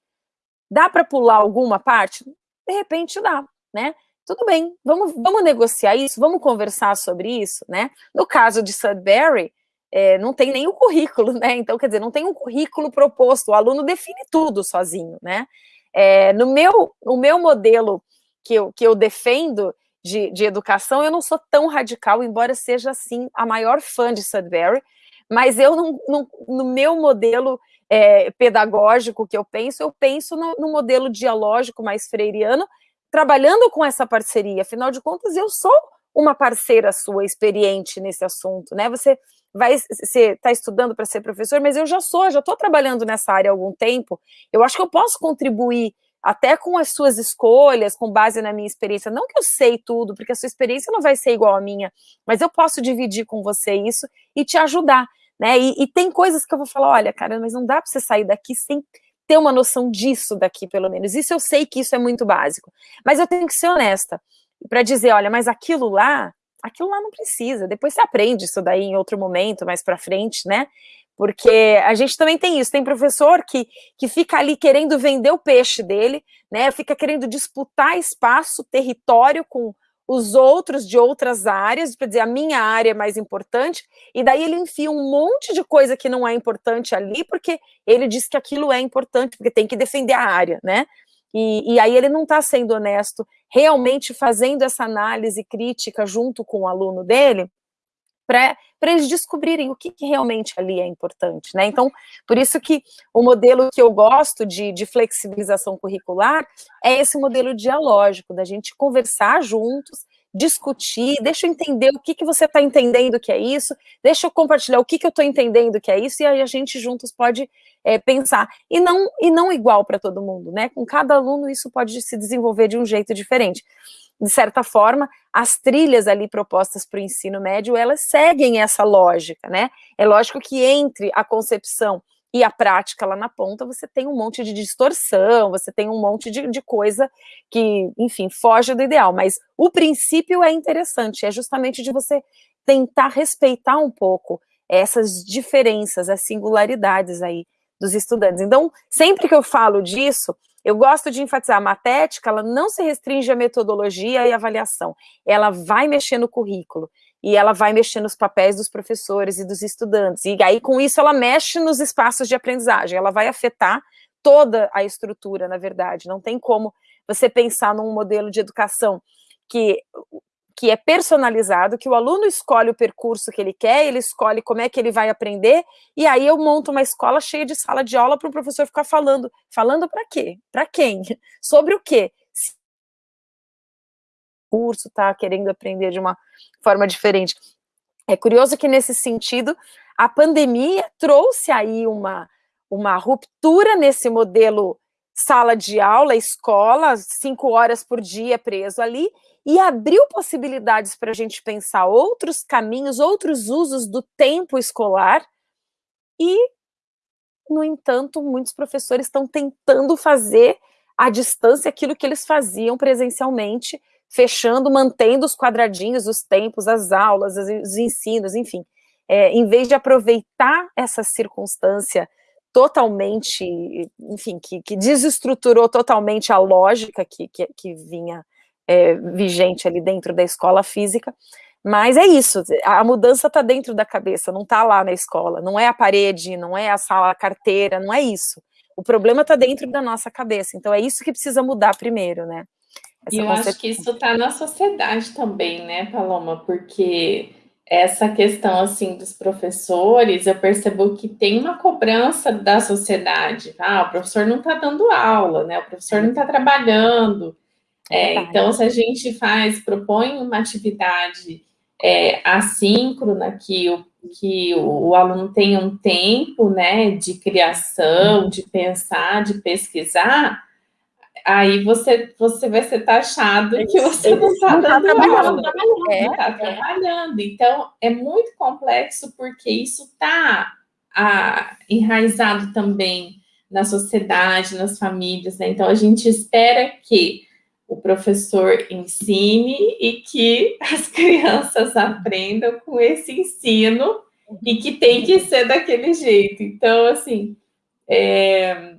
Dá para pular alguma parte? De repente dá, né? Tudo bem, vamos, vamos negociar isso, vamos conversar sobre isso, né? No caso de Sudbury, é, não tem nem o currículo, né? Então, quer dizer, não tem um currículo proposto, o aluno define tudo sozinho, né? É, no meu, o meu modelo que eu, que eu defendo, de, de educação, eu não sou tão radical, embora seja, assim, a maior fã de Sudbury, mas eu, não, não, no meu modelo é, pedagógico que eu penso, eu penso no, no, modelo dialógico mais freiriano, trabalhando com essa parceria, afinal de contas, eu sou uma parceira sua, experiente nesse assunto, né, você vai, você está estudando para ser professor, mas eu já sou, já estou trabalhando nessa área há algum tempo, eu acho que eu posso contribuir até com as suas escolhas, com base na minha experiência, não que eu sei tudo, porque a sua experiência não vai ser igual à minha, mas eu posso dividir com você isso e te ajudar, né? E, e tem coisas que eu vou falar, olha, cara, mas não dá para você sair daqui sem ter uma noção disso daqui, pelo menos. Isso eu sei que isso é muito básico, mas eu tenho que ser honesta para dizer, olha, mas aquilo lá, aquilo lá não precisa. Depois você aprende isso daí em outro momento, mais para frente, né? porque a gente também tem isso, tem professor que, que fica ali querendo vender o peixe dele, né, fica querendo disputar espaço, território com os outros de outras áreas, para dizer, a minha área é mais importante, e daí ele enfia um monte de coisa que não é importante ali, porque ele diz que aquilo é importante, porque tem que defender a área, né, e, e aí ele não está sendo honesto, realmente fazendo essa análise crítica junto com o aluno dele, para eles descobrirem o que, que, realmente ali é importante, né? Então, por isso que o modelo que eu gosto de, de flexibilização curricular é esse modelo dialógico, da gente conversar juntos, discutir, deixa eu entender o que, que você está entendendo que é isso, deixa eu compartilhar o que, que eu estou entendendo que é isso, e aí a gente juntos pode é, pensar. E não, e não igual para todo mundo, né? Com cada aluno isso pode se desenvolver de um jeito diferente de certa forma, as trilhas ali propostas para o ensino médio, elas seguem essa lógica, né? É lógico que entre a concepção e a prática lá na ponta, você tem um monte de distorção, você tem um monte de, de coisa que, enfim, foge do ideal, mas o princípio é interessante, é justamente de você tentar respeitar um pouco essas diferenças, as singularidades aí dos estudantes. Então, sempre que eu falo disso, eu gosto de enfatizar, a matética, ela não se restringe à metodologia e avaliação, ela vai mexer no currículo, e ela vai mexer nos papéis dos professores e dos estudantes, e aí com isso ela mexe nos espaços de aprendizagem, ela vai afetar toda a estrutura, na verdade, não tem como você pensar num modelo de educação que que é personalizado, que o aluno escolhe o percurso que ele quer, ele escolhe como é que ele vai aprender, e aí eu monto uma escola cheia de sala de aula para o professor ficar falando. Falando para quê? Para quem? Sobre o quê? Se o curso está querendo aprender de uma forma diferente. É curioso que, nesse sentido, a pandemia trouxe aí uma, uma ruptura nesse modelo sala de aula, escola, cinco horas por dia preso ali, e abriu possibilidades para a gente pensar outros caminhos, outros usos do tempo escolar, e, no entanto, muitos professores estão tentando fazer à distância aquilo que eles faziam presencialmente, fechando, mantendo os quadradinhos, os tempos, as aulas, os ensinos, enfim. É, em vez de aproveitar essa circunstância totalmente, enfim, que, que desestruturou totalmente a lógica que, que, que vinha é, vigente ali dentro da escola física, mas é isso, a mudança está dentro da cabeça, não está lá na escola, não é a parede, não é a sala, a carteira, não é isso. O problema está dentro da nossa cabeça, então é isso que precisa mudar primeiro, né? Essa e eu acho que isso está na sociedade também, né, Paloma? Porque essa questão, assim, dos professores, eu percebo que tem uma cobrança da sociedade. Ah, o professor não está dando aula, né? O professor não está trabalhando, é, então, se a gente faz, propõe uma atividade é, assíncrona, que o, que o, o, aluno tenha um tempo, né, de criação, de pensar, de pesquisar, aí você, você vai ser taxado que você não está dando aula, não está é. trabalhando. Então, é muito complexo porque isso está enraizado também na sociedade, nas famílias, né? Então, a gente espera que o professor ensine e que as crianças aprendam com esse ensino e que tem que ser daquele jeito. Então, assim, é,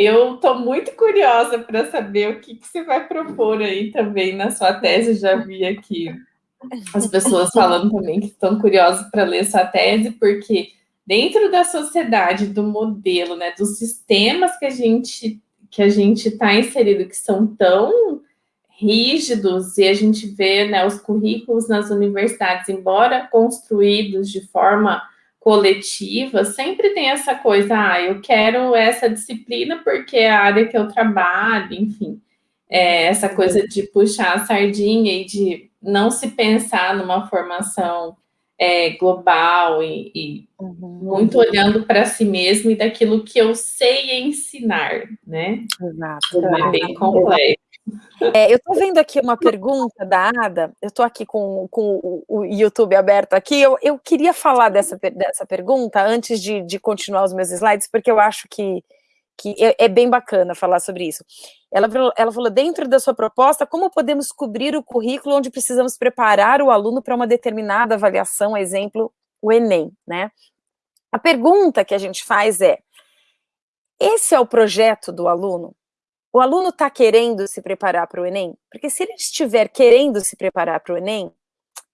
eu estou muito curiosa para saber o que, que você vai propor aí também na sua tese. Já vi aqui as pessoas falando também que estão curiosas para ler sua tese, porque dentro da sociedade, do modelo, né, dos sistemas que a gente que a gente está inserido, que são tão rígidos, e a gente vê né, os currículos nas universidades, embora construídos de forma coletiva, sempre tem essa coisa, ah, eu quero essa disciplina porque é a área que eu trabalho, enfim, é, essa coisa de puxar a sardinha e de não se pensar numa formação é, global e, e uhum. muito olhando para si mesmo e daquilo que eu sei ensinar, né? Exato. É bem complexo. É, eu estou vendo aqui uma pergunta da Ada, eu estou aqui com, com o, YouTube aberto aqui, eu, eu queria falar dessa, dessa pergunta antes de, de continuar os meus slides, porque eu acho que, que é, é, bem bacana falar sobre isso. Ela, ela falou, dentro da sua proposta, como podemos cobrir o currículo onde precisamos preparar o aluno para uma determinada avaliação, exemplo, o Enem, né? A pergunta que a gente faz é, esse é o projeto do aluno? O aluno está querendo se preparar para o Enem? Porque se ele estiver querendo se preparar para o Enem,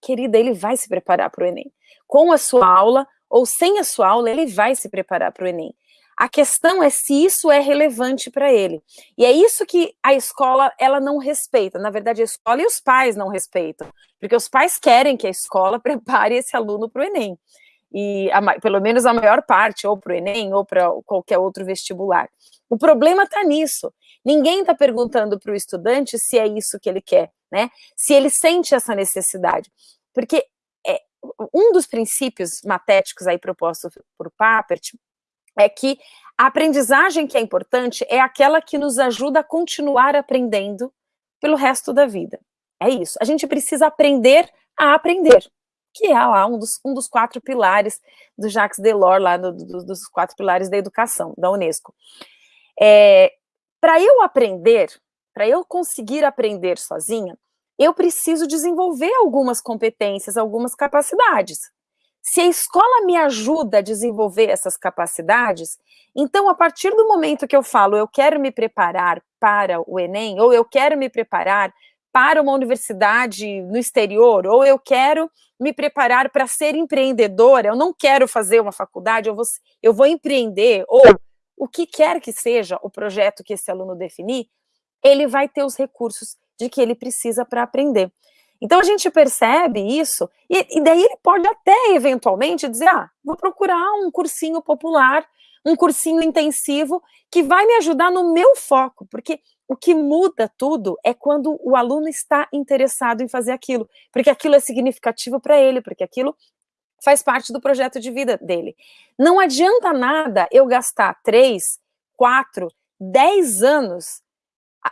querida, ele vai se preparar para o Enem. Com a sua aula ou sem a sua aula, ele vai se preparar para o Enem. A questão é se isso é relevante para ele. E é isso que a escola ela não respeita. Na verdade, a escola e os pais não respeitam, porque os pais querem que a escola prepare esse aluno para o Enem. E a, pelo menos a maior parte, ou para o Enem, ou para qualquer outro vestibular. O problema está nisso. Ninguém está perguntando para o estudante se é isso que ele quer, né? Se ele sente essa necessidade. Porque é, um dos princípios matéticos aí propostos por Papert é que a aprendizagem que é importante é aquela que nos ajuda a continuar aprendendo pelo resto da vida. É isso. A gente precisa aprender a aprender, que é lá um dos, um dos quatro pilares do Jacques Delors, lá do, do, dos quatro pilares da educação, da Unesco. É, para eu aprender, para eu conseguir aprender sozinha, eu preciso desenvolver algumas competências, algumas capacidades. Se a escola me ajuda a desenvolver essas capacidades, então a partir do momento que eu falo eu quero me preparar para o Enem, ou eu quero me preparar para uma universidade no exterior, ou eu quero me preparar para ser empreendedora, eu não quero fazer uma faculdade, eu vou, eu vou empreender, ou o que quer que seja o projeto que esse aluno definir, ele vai ter os recursos de que ele precisa para aprender. Então a gente percebe isso, e, e, daí ele pode até eventualmente dizer: ah, vou procurar um cursinho popular, um cursinho intensivo que vai me ajudar no meu foco, porque o que muda tudo é quando o aluno está interessado em fazer aquilo, porque aquilo é significativo para ele, porque aquilo faz parte do projeto de vida dele. Não adianta nada eu gastar três, quatro, dez anos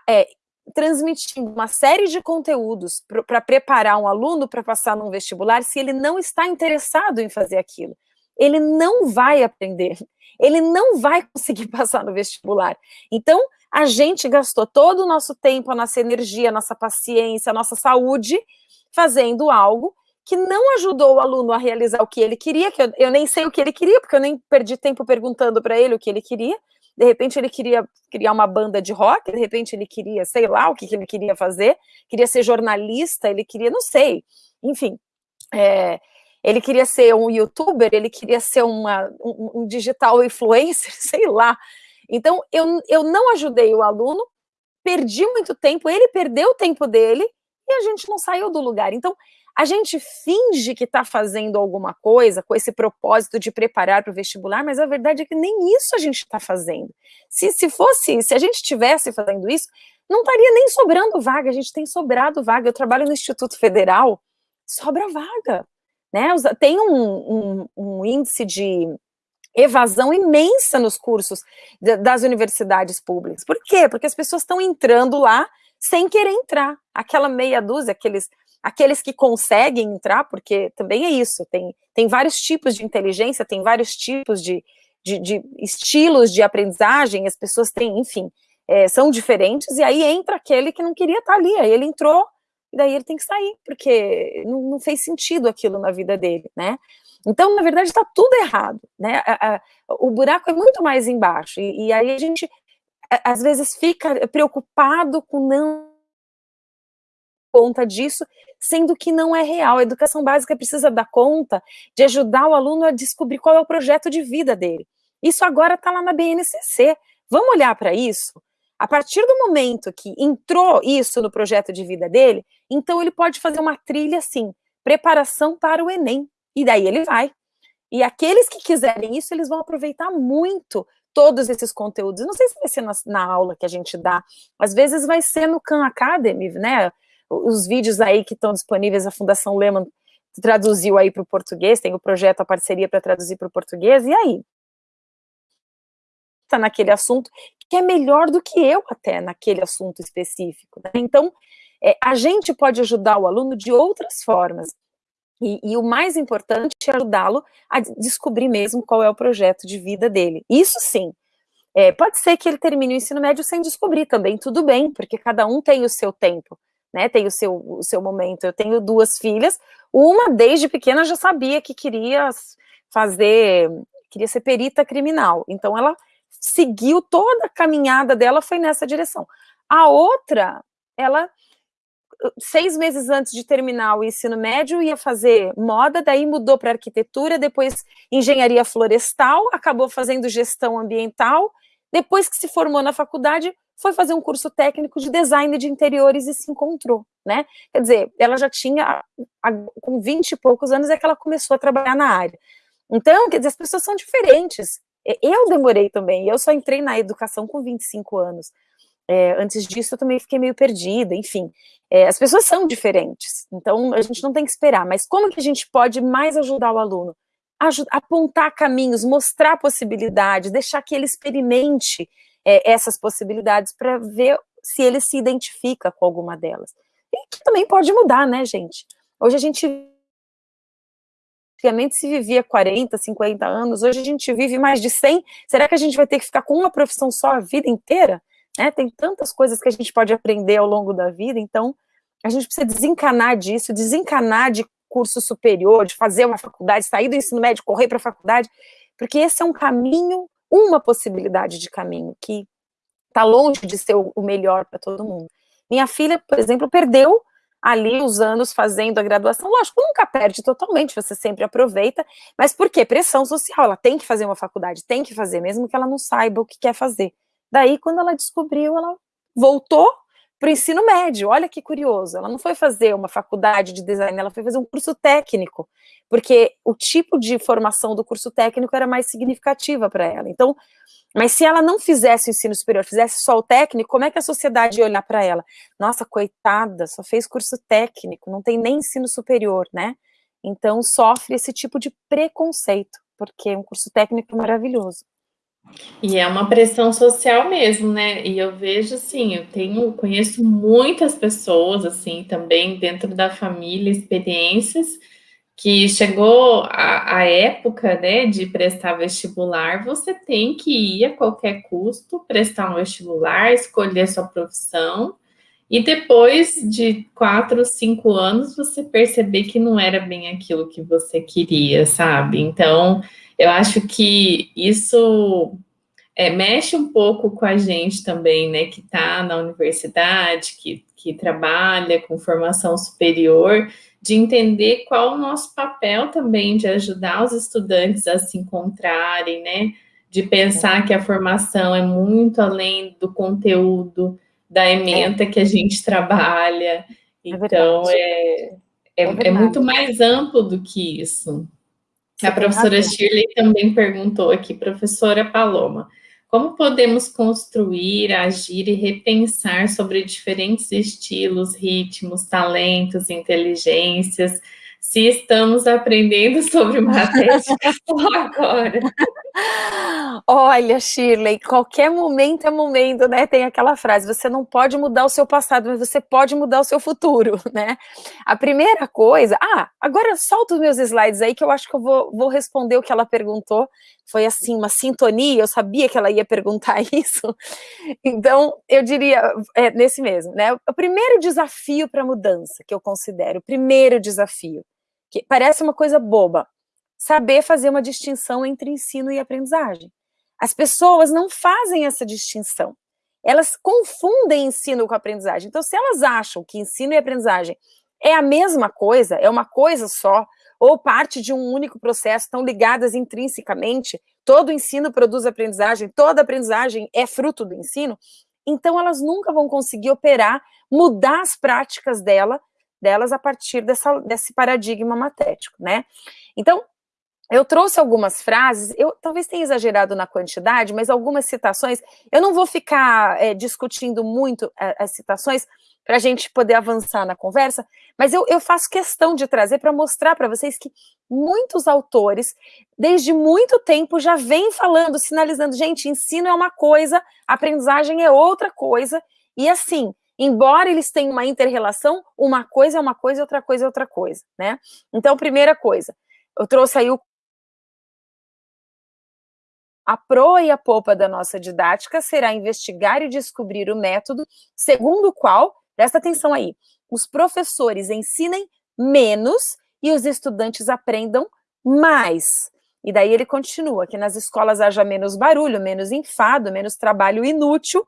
é, transmitindo uma série de conteúdos para preparar um aluno para passar num vestibular se ele não está interessado em fazer aquilo. Ele não vai aprender, ele não vai conseguir passar no vestibular. Então, a gente gastou todo o nosso tempo, a nossa energia, a nossa paciência, a nossa saúde fazendo algo que não ajudou o aluno a realizar o que ele queria, que eu, eu nem sei o que ele queria, porque eu nem perdi tempo perguntando para ele o que ele queria. De repente ele queria criar uma banda de rock, de repente ele queria, sei lá, o que, que ele queria fazer, queria ser jornalista, ele queria, não sei, enfim. É, ele queria ser um youtuber, ele queria ser uma, um, um digital influencer, sei lá. Então, eu, eu não ajudei o aluno, perdi muito tempo, ele perdeu o tempo dele e a gente não saiu do lugar. Então, a gente finge que está fazendo alguma coisa com esse propósito de preparar para o vestibular, mas a verdade é que nem isso a gente está fazendo. Se, se fosse, se a gente estivesse fazendo isso, não estaria nem sobrando vaga, a gente tem sobrado vaga. Eu trabalho no Instituto Federal, sobra vaga, né? Tem um, um, um índice de evasão imensa nos cursos das universidades públicas. Por quê? Porque as pessoas estão entrando lá sem querer entrar. Aquela meia dúzia, aqueles, aqueles que conseguem entrar, porque também é isso, tem, tem vários tipos de inteligência, tem vários tipos de, de, de estilos de aprendizagem, as pessoas têm, enfim, é, são diferentes, e aí entra aquele que não queria estar ali, aí ele entrou, e daí ele tem que sair, porque não, não fez sentido aquilo na vida dele, né? Então, na verdade, está tudo errado, né? A, a, o buraco é muito mais embaixo, e, e aí a gente, a, às vezes, fica preocupado com não conta disso, sendo que não é real. A educação básica precisa dar conta de ajudar o aluno a descobrir qual é o projeto de vida dele. Isso agora está lá na BNCC. Vamos olhar para isso? A partir do momento que entrou isso no projeto de vida dele, então ele pode fazer uma trilha assim, preparação para o Enem. E daí ele vai. E aqueles que quiserem isso, eles vão aproveitar muito todos esses conteúdos. Não sei se vai ser na, na aula que a gente dá, às vezes vai ser no Khan Academy, né? Os vídeos aí que estão disponíveis, a Fundação Lehman traduziu aí para o português, tem o projeto, a parceria para traduzir para o português, e aí? Está naquele assunto que é melhor do que eu até naquele assunto específico. Né? Então, é, a gente pode ajudar o aluno de outras formas. E, e o mais importante é ajudá-lo a descobrir mesmo qual é o projeto de vida dele. Isso sim. É, pode ser que ele termine o ensino médio sem descobrir também, tudo bem, porque cada um tem o seu tempo, né? Tem o seu, o seu momento. Eu tenho duas filhas, uma desde pequena já sabia que queria fazer, queria ser perita criminal. Então ela seguiu toda a caminhada dela foi nessa direção. A outra, ela seis meses antes de terminar o ensino médio, ia fazer moda, daí mudou para arquitetura, depois engenharia florestal, acabou fazendo gestão ambiental, depois que se formou na faculdade, foi fazer um curso técnico de design de interiores e se encontrou, né? Quer dizer, ela já tinha, com 20 e poucos anos, é que ela começou a trabalhar na área. Então, quer dizer, as pessoas são diferentes. Eu demorei também, eu só entrei na educação com 25 anos. É, antes disso, eu também fiquei meio perdida, enfim. É, as pessoas são diferentes, então a gente não tem que esperar. Mas como que a gente pode mais ajudar o aluno? apontar caminhos, mostrar possibilidades, deixar que ele experimente é, essas possibilidades para ver se ele se identifica com alguma delas. E que também pode mudar, né, gente? Hoje a gente antigamente se vivia 40, 50 anos, hoje a gente vive mais de 100. Será que a gente vai ter que ficar com uma profissão só a vida inteira? Né? Tem tantas coisas que a gente pode aprender ao longo da vida, então a gente precisa desencanar disso, desencanar de curso superior, de fazer uma faculdade, sair do ensino médio, correr para a faculdade, porque esse é um caminho, uma possibilidade de caminho que está longe de ser o melhor para todo mundo. Minha filha, por exemplo, perdeu ali os anos fazendo a graduação, lógico, nunca perde totalmente, você sempre aproveita, mas por quê? Pressão social, ela tem que fazer uma faculdade, tem que fazer, mesmo que ela não saiba o que quer fazer. Daí, quando ela descobriu, ela voltou para o ensino médio. Olha que curioso. Ela não foi fazer uma faculdade de design, ela foi fazer um curso técnico, porque o tipo de formação do curso técnico era mais significativa para ela. Então, mas se ela não fizesse o ensino superior, fizesse só o técnico, como é que a sociedade ia olhar para ela? Nossa, coitada, só fez curso técnico, não tem nem ensino superior, né? Então sofre esse tipo de preconceito, porque um curso técnico é maravilhoso. E é uma pressão social mesmo, né? E eu vejo assim, eu tenho, conheço muitas pessoas assim também dentro da família, experiências que chegou a, a época, né, de prestar vestibular, você tem que ir a qualquer custo prestar um vestibular, escolher sua profissão e depois de quatro, cinco anos você perceber que não era bem aquilo que você queria, sabe? Então eu acho que isso é, mexe um pouco com a gente também, né, que está na universidade, que, que trabalha com formação superior, de entender qual o nosso papel também de ajudar os estudantes a se encontrarem, né, de pensar que a formação é muito além do conteúdo da ementa que a gente trabalha. É então, é, é, é, é muito mais amplo do que isso. Você a professora Shirley também perguntou aqui, professora Paloma, como podemos construir, agir e repensar sobre diferentes estilos, ritmos, talentos, inteligências, se estamos aprendendo sobre matética só agora. Olha, Shirley, qualquer momento é momento, né? Tem aquela frase: você não pode mudar o seu passado, mas você pode mudar o seu futuro, né? A primeira coisa. Ah, agora solta os meus slides aí que eu acho que eu vou, vou responder o que ela perguntou. Foi assim, uma sintonia, eu sabia que ela ia perguntar isso. Então, eu diria, é, nesse mesmo, né? O primeiro desafio para mudança que eu considero, o primeiro desafio, que parece uma coisa boba, saber fazer uma distinção entre ensino e aprendizagem. As pessoas não fazem essa distinção. Elas confundem ensino com aprendizagem. Então, se elas acham que ensino e aprendizagem é a mesma coisa, é uma coisa só, ou parte de um único processo, estão ligadas intrinsecamente, todo ensino produz aprendizagem, toda aprendizagem é fruto do ensino, então elas nunca vão conseguir operar, mudar as práticas dela, delas a partir dessa, desse paradigma matético, né? Então, eu trouxe algumas frases, eu talvez tenha exagerado na quantidade, mas algumas citações, eu não vou ficar é, discutindo muito é, as citações para a gente poder avançar na conversa, mas eu, eu faço questão de trazer para mostrar para vocês que muitos autores, desde muito tempo, já vêm falando, sinalizando, gente, ensino é uma coisa, aprendizagem é outra coisa, e assim, embora eles tenham uma inter-relação, uma coisa é uma coisa, outra coisa é outra coisa, né? Então, primeira coisa, eu trouxe aí o a proa e a polpa da nossa didática será investigar e descobrir o método segundo o qual, presta atenção aí, os professores ensinem menos e os estudantes aprendam mais. E daí ele continua, que nas escolas haja menos barulho, menos enfado, menos trabalho inútil,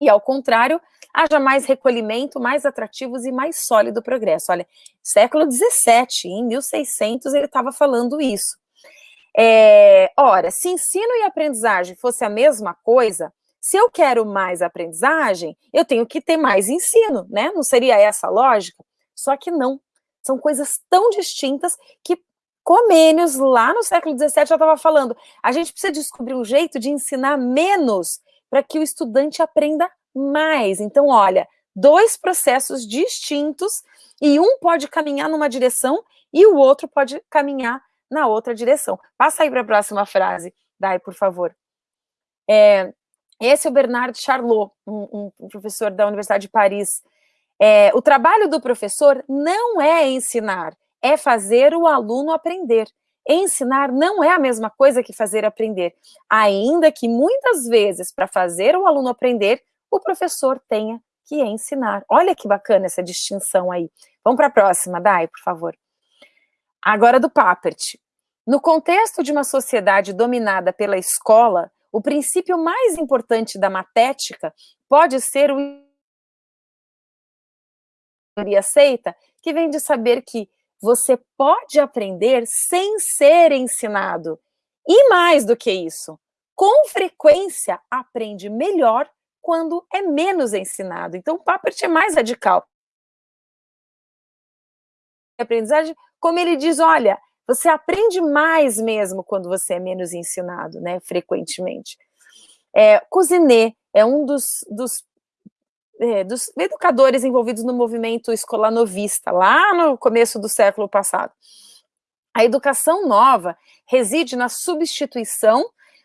e ao contrário, haja mais recolhimento, mais atrativos e mais sólido progresso. Olha, século XVII, em 1600, ele estava falando isso. É, ora, se ensino e aprendizagem fosse a mesma coisa, se eu quero mais aprendizagem, eu tenho que ter mais ensino, né? Não seria essa a lógica? Só que não. São coisas tão distintas que Comênios, lá no século XVII, já estava falando, a gente precisa descobrir um jeito de ensinar menos para que o estudante aprenda mais. Então, olha, dois processos distintos e um pode caminhar numa direção e o outro pode caminhar na outra direção. Passa aí para a próxima frase, Dai, por favor. É, esse é o Bernard Charlot, um, um professor da Universidade de Paris. É, o trabalho do professor não é ensinar, é fazer o aluno aprender. Ensinar não é a mesma coisa que fazer aprender, ainda que muitas vezes, para fazer o aluno aprender, o professor tenha que ensinar. Olha que bacana essa distinção aí. Vamos para a próxima, Dai, por favor. Agora do Papert. No contexto de uma sociedade dominada pela escola, o princípio mais importante da matética pode ser o aceita, que vem de saber que você pode aprender sem ser ensinado. E mais do que isso, com frequência aprende melhor quando é menos ensinado. Então, o Papert é mais radical. Aprendizagem como ele diz, olha, você aprende mais mesmo quando você é menos ensinado, né, frequentemente. É, é um dos, dos, é, dos educadores envolvidos no movimento escolar novista, lá no começo do século passado. A educação nova reside na substituição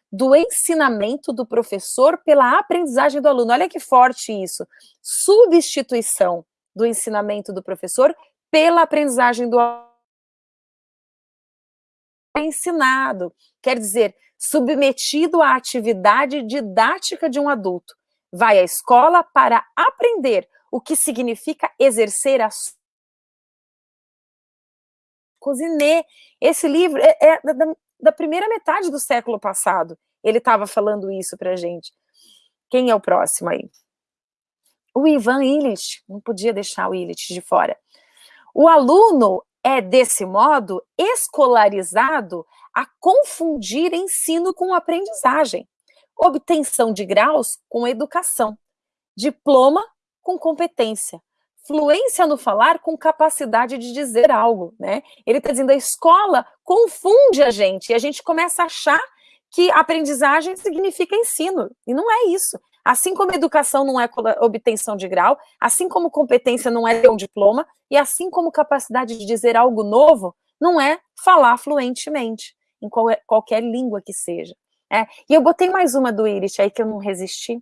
do ensinamento do professor pela aprendizagem do aluno. Olha que forte isso. Substituição do ensinamento do professor pela aprendizagem do aluno ensinado, quer dizer, submetido à atividade didática de um adulto. Vai à escola para aprender o que significa exercer a Cousinet. Esse livro é, é da, da, primeira metade do século passado. Ele estava falando isso para gente. Quem é o próximo aí? O Ivan Illich. Não podia deixar o Illich de fora. O aluno é, desse modo, escolarizado a confundir ensino com aprendizagem, obtenção de graus com educação, diploma com competência, fluência no falar com capacidade de dizer algo, né? Ele está dizendo a escola confunde a gente e a gente começa a achar que aprendizagem significa ensino, e não é isso. Assim como educação não é obtenção de grau, assim como competência não é um diploma, e assim como capacidade de dizer algo novo não é falar fluentemente, em qualquer língua que seja. É, e eu botei mais uma do Iris aí que eu não resisti,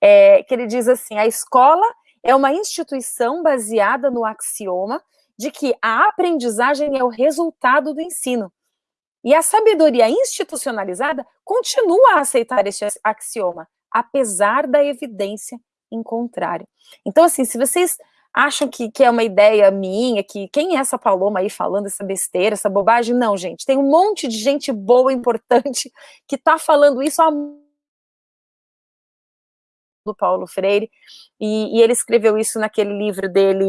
é, que ele diz assim, a escola é uma instituição baseada no axioma de que a aprendizagem é o resultado do ensino. E a sabedoria institucionalizada continua a aceitar este axioma, apesar da evidência em contrário. Então, assim, se vocês acham que, que é uma ideia minha, que quem é essa Paloma aí falando essa besteira, essa bobagem? Não, gente, tem um monte de gente boa, importante, que está falando isso há do Paulo Freire, e, e, ele escreveu isso naquele livro dele,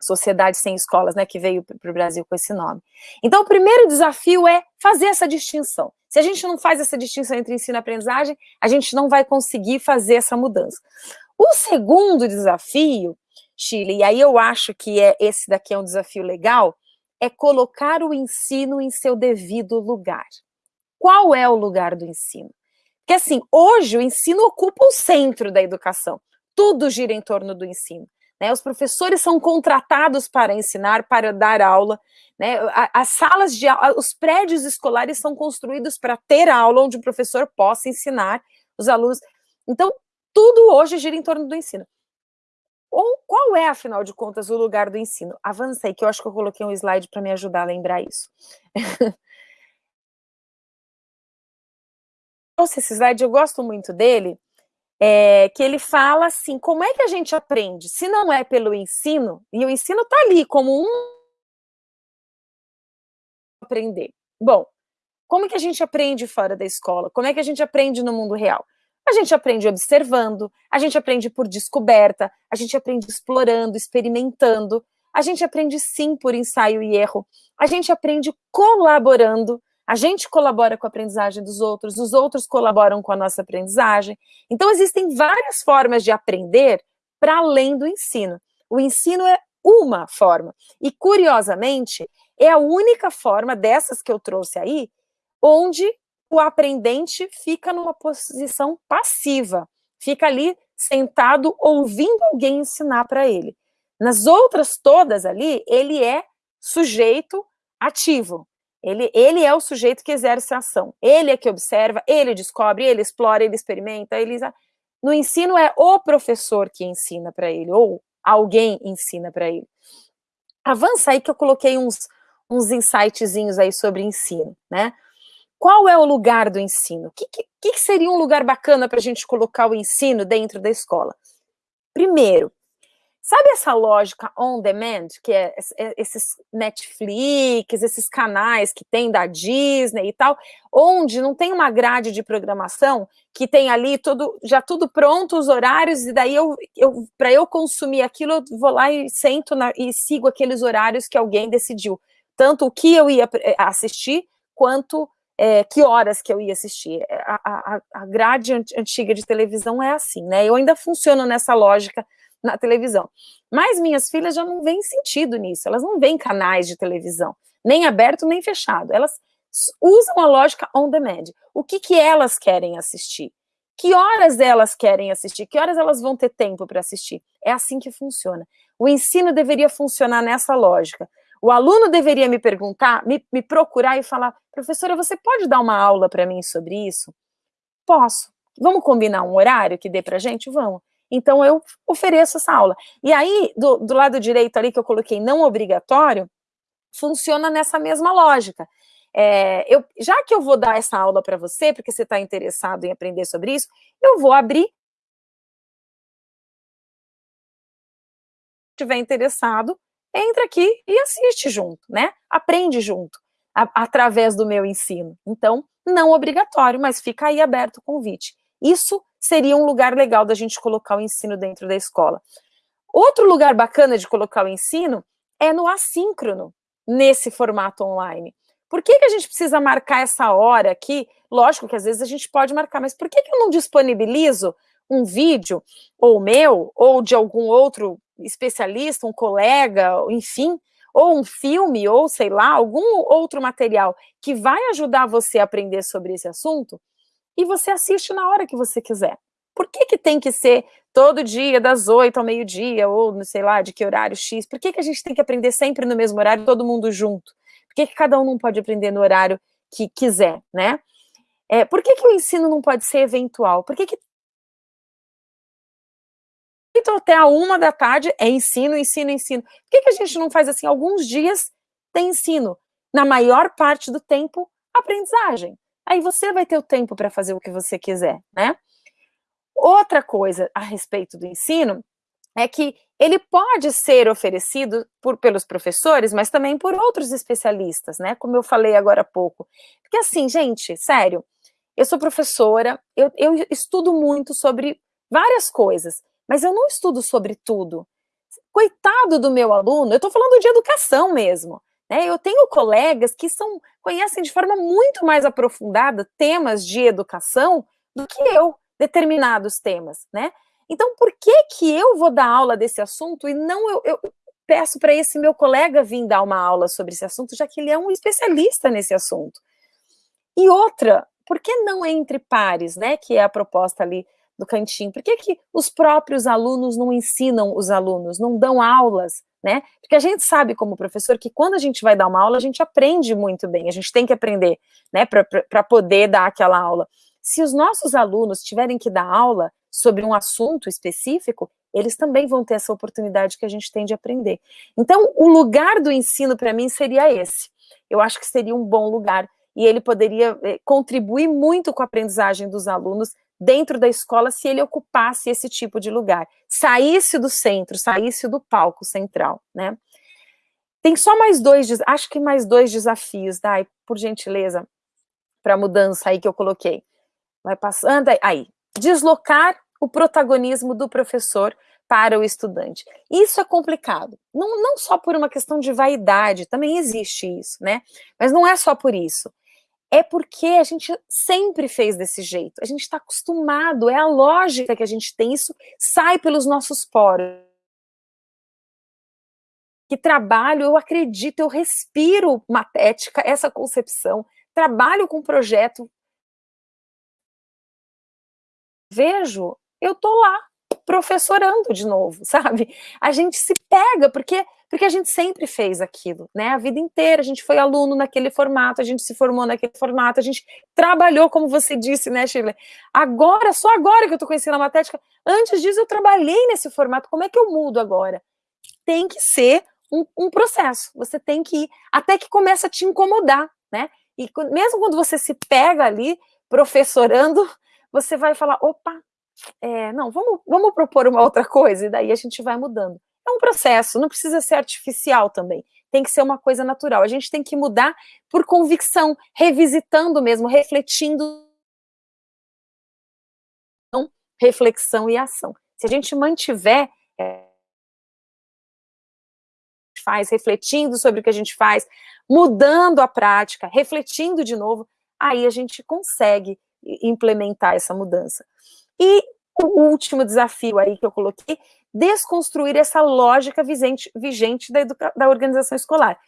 Sociedade Sem Escolas, né, que veio para o Brasil com esse nome. Então, o primeiro desafio é fazer essa distinção. Se a gente não faz essa distinção entre ensino e aprendizagem, a gente não vai conseguir fazer essa mudança. O segundo desafio, Chile, e aí eu acho que é esse daqui é um desafio legal, é colocar o ensino em seu devido lugar. Qual é o lugar do ensino? Porque assim, hoje o ensino ocupa o centro da educação. Tudo gira em torno do ensino. Né? Os professores são contratados para ensinar, para dar aula. Né? As salas de aula, os prédios escolares são construídos para ter aula onde o professor possa ensinar os alunos. Então, tudo hoje gira em torno do ensino. Ou qual é, afinal de contas, o lugar do ensino? Avancei, que eu acho que eu coloquei um slide para me ajudar a lembrar isso. trouxe esse slide, eu gosto muito dele, é, que ele fala assim, como é que a gente aprende? Se não é pelo ensino, e o ensino está ali como um aprender. Bom, como que a gente aprende fora da escola? Como é que a gente aprende no mundo real? A gente aprende observando, a gente aprende por descoberta, a gente aprende explorando, experimentando, a gente aprende sim por ensaio e erro, a gente aprende colaborando, a gente colabora com a aprendizagem dos outros, os outros colaboram com a nossa aprendizagem. Então, existem várias formas de aprender para além do ensino. O ensino é uma forma. E, curiosamente, é a única forma dessas que eu trouxe aí, onde o aprendente fica numa posição passiva, fica ali sentado ouvindo alguém ensinar para ele. Nas outras todas ali, ele é sujeito ativo. Ele, ele é o sujeito que exerce a ação. Ele é que observa, ele descobre, ele explora, ele experimenta. Ele... No ensino é o professor que ensina para ele, ou alguém ensina para ele. Avança aí que eu coloquei uns, uns insightzinhos aí sobre ensino, né? Qual é o lugar do ensino? O que, que, que seria um lugar bacana para a gente colocar o ensino dentro da escola? Primeiro, Sabe essa lógica on demand, que é, é esses Netflix, esses canais que tem da Disney e tal, onde não tem uma grade de programação que tem ali tudo, já tudo pronto, os horários, e daí eu, eu para eu consumir aquilo, eu vou lá e sento na, e sigo aqueles horários que alguém decidiu. Tanto o que eu ia eh, assistir, quanto é, que horas que eu ia assistir. A, a, a grade antiga de televisão é assim, né? Eu ainda funciono nessa lógica na televisão. Mas minhas filhas já não veem sentido nisso, elas não veem canais de televisão, nem aberto nem fechado, elas usam a lógica on demand. O que, que elas querem assistir? Que horas elas querem assistir? Que horas elas vão ter tempo para assistir? É assim que funciona. O ensino deveria funcionar nessa lógica. O aluno deveria me perguntar, me, me procurar e falar, professora, você pode dar uma aula para mim sobre isso? Posso. Vamos combinar um horário que dê para gente? Vamos. Então, eu ofereço essa aula. E aí, do, do lado direito ali que eu coloquei não obrigatório, funciona nessa mesma lógica. É, eu, já que eu vou dar essa aula para você, porque você está interessado em aprender sobre isso, eu vou abrir. Se estiver interessado, entra aqui e assiste junto, né? Aprende junto, a, através do meu ensino. Então, não obrigatório, mas fica aí aberto o convite. Isso seria um lugar legal da gente colocar o ensino dentro da escola. Outro lugar bacana de colocar o ensino é no assíncrono, nesse formato online. Por que, que a gente precisa marcar essa hora aqui? Lógico que às vezes a gente pode marcar, mas por que, que eu não disponibilizo um vídeo, ou meu, ou de algum outro especialista, um colega, enfim, ou um filme, ou sei lá, algum outro material que vai ajudar você a aprender sobre esse assunto? E você assiste na hora que você quiser. Por que, que tem que ser todo dia, das oito ao meio-dia, ou não sei lá, de que horário X? Por que, que a gente tem que aprender sempre no mesmo horário, todo mundo junto? Por que, que cada um não pode aprender no horário que quiser, né? É, por que, que o ensino não pode ser eventual? Por que, que então, até a uma da tarde é ensino, ensino, ensino. Por que, que a gente não faz assim? Alguns dias tem ensino. Na maior parte do tempo, aprendizagem. Aí você vai ter o tempo para fazer o que você quiser, né? Outra coisa a respeito do ensino é que ele pode ser oferecido por, pelos professores, mas também por outros especialistas, né? Como eu falei agora há pouco. Porque assim, gente, sério, eu sou professora, eu, eu estudo muito sobre várias coisas, mas eu não estudo sobre tudo. Coitado do meu aluno, eu estou falando de educação mesmo. Né? Eu tenho colegas que são, conhecem de forma muito mais aprofundada temas de educação do que eu, determinados temas. Né? Então, por que, que eu vou dar aula desse assunto e não eu, eu peço para esse meu colega vir dar uma aula sobre esse assunto, já que ele é um especialista nesse assunto? E outra, por que não entre pares, né? Que é a proposta ali do cantinho? Por que, que os próprios alunos não ensinam os alunos, não dão aulas, né? Porque a gente sabe, como professor, que quando a gente vai dar uma aula, a gente aprende muito bem, a gente tem que aprender, né, para poder dar aquela aula. Se os nossos alunos tiverem que dar aula sobre um assunto específico, eles também vão ter essa oportunidade que a gente tem de aprender. Então, o lugar do ensino, para mim, seria esse. Eu acho que seria um bom lugar, e ele poderia eh, contribuir muito com a aprendizagem dos alunos, dentro da escola se ele ocupasse esse tipo de lugar, saísse do centro, saísse do palco central, né? Tem só mais dois, acho que mais dois desafios, Dai, por gentileza, para a mudança aí que eu coloquei. Vai passando aí, deslocar o protagonismo do professor para o estudante. Isso é complicado, não, não só por uma questão de vaidade, também existe isso, né? Mas não é só por isso é porque a gente sempre fez desse jeito. A gente está acostumado, é a lógica que a gente tem, isso sai pelos nossos poros. Que trabalho, eu acredito, eu respiro matética, essa concepção, trabalho com projeto. Vejo, eu tô lá, professorando de novo, sabe? A gente se pega, porque porque a gente sempre fez aquilo, né? A vida inteira, a gente foi aluno naquele formato, a gente se formou naquele formato, a gente trabalhou, como você disse, né, Shirley? Agora, só agora que eu tô conhecendo a matética, antes disso eu trabalhei nesse formato, como é que eu mudo agora? Tem que ser um, um processo, você tem que ir, até que começa a te incomodar, né? E mesmo quando você se pega ali, professorando, você vai falar, opa, é, não, vamos, vamos propor uma outra coisa, e daí a gente vai mudando. É um processo, não precisa ser artificial também. Tem que ser uma coisa natural. A gente tem que mudar por convicção, revisitando mesmo, refletindo. Reflexão e ação. Se a gente mantiver é, faz, refletindo sobre o que a gente faz, mudando a prática, refletindo de novo, aí a gente consegue implementar essa mudança. E o último desafio aí que eu coloquei desconstruir essa lógica vigente, vigente da, da organização escolar.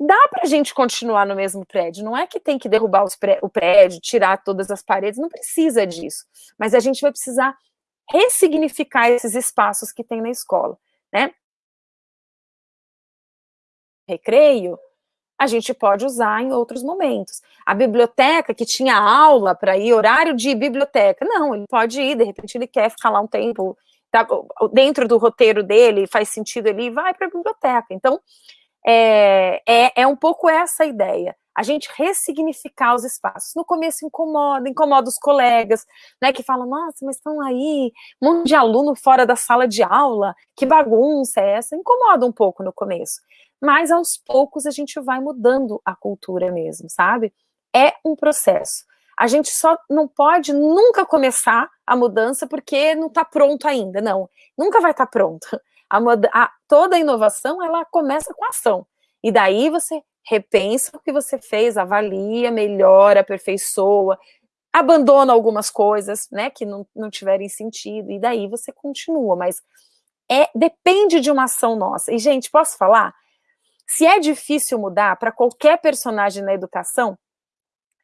Dá para a gente continuar no mesmo prédio, não é que tem que derrubar pré o prédio, tirar todas as paredes, não precisa disso. Mas a gente vai precisar ressignificar esses espaços que tem na escola, né? Recreio, a gente pode usar em outros momentos. A biblioteca, que tinha aula para ir, horário de biblioteca, não, ele pode ir, de repente ele quer ficar lá um tempo tá, dentro do roteiro dele, faz sentido, ele vai para a biblioteca. Então, é, é, é um pouco essa a ideia a gente ressignificar os espaços. No começo incomoda, incomoda os colegas, né, que falam, nossa, mas estão aí, um monte de aluno fora da sala de aula, que bagunça é essa? Incomoda um pouco no começo. Mas aos poucos a gente vai mudando a cultura mesmo, sabe? É um processo. A gente só não pode nunca começar a mudança porque não está pronto ainda, não. Nunca vai estar tá pronto. A, a, toda a inovação, ela começa com ação. E daí você repensa o que você fez, avalia, melhora, aperfeiçoa, abandona algumas coisas, né, que não, não tiverem sentido, e daí você continua, mas é depende de uma ação nossa. E, gente, posso falar? Se é difícil mudar para qualquer personagem na educação,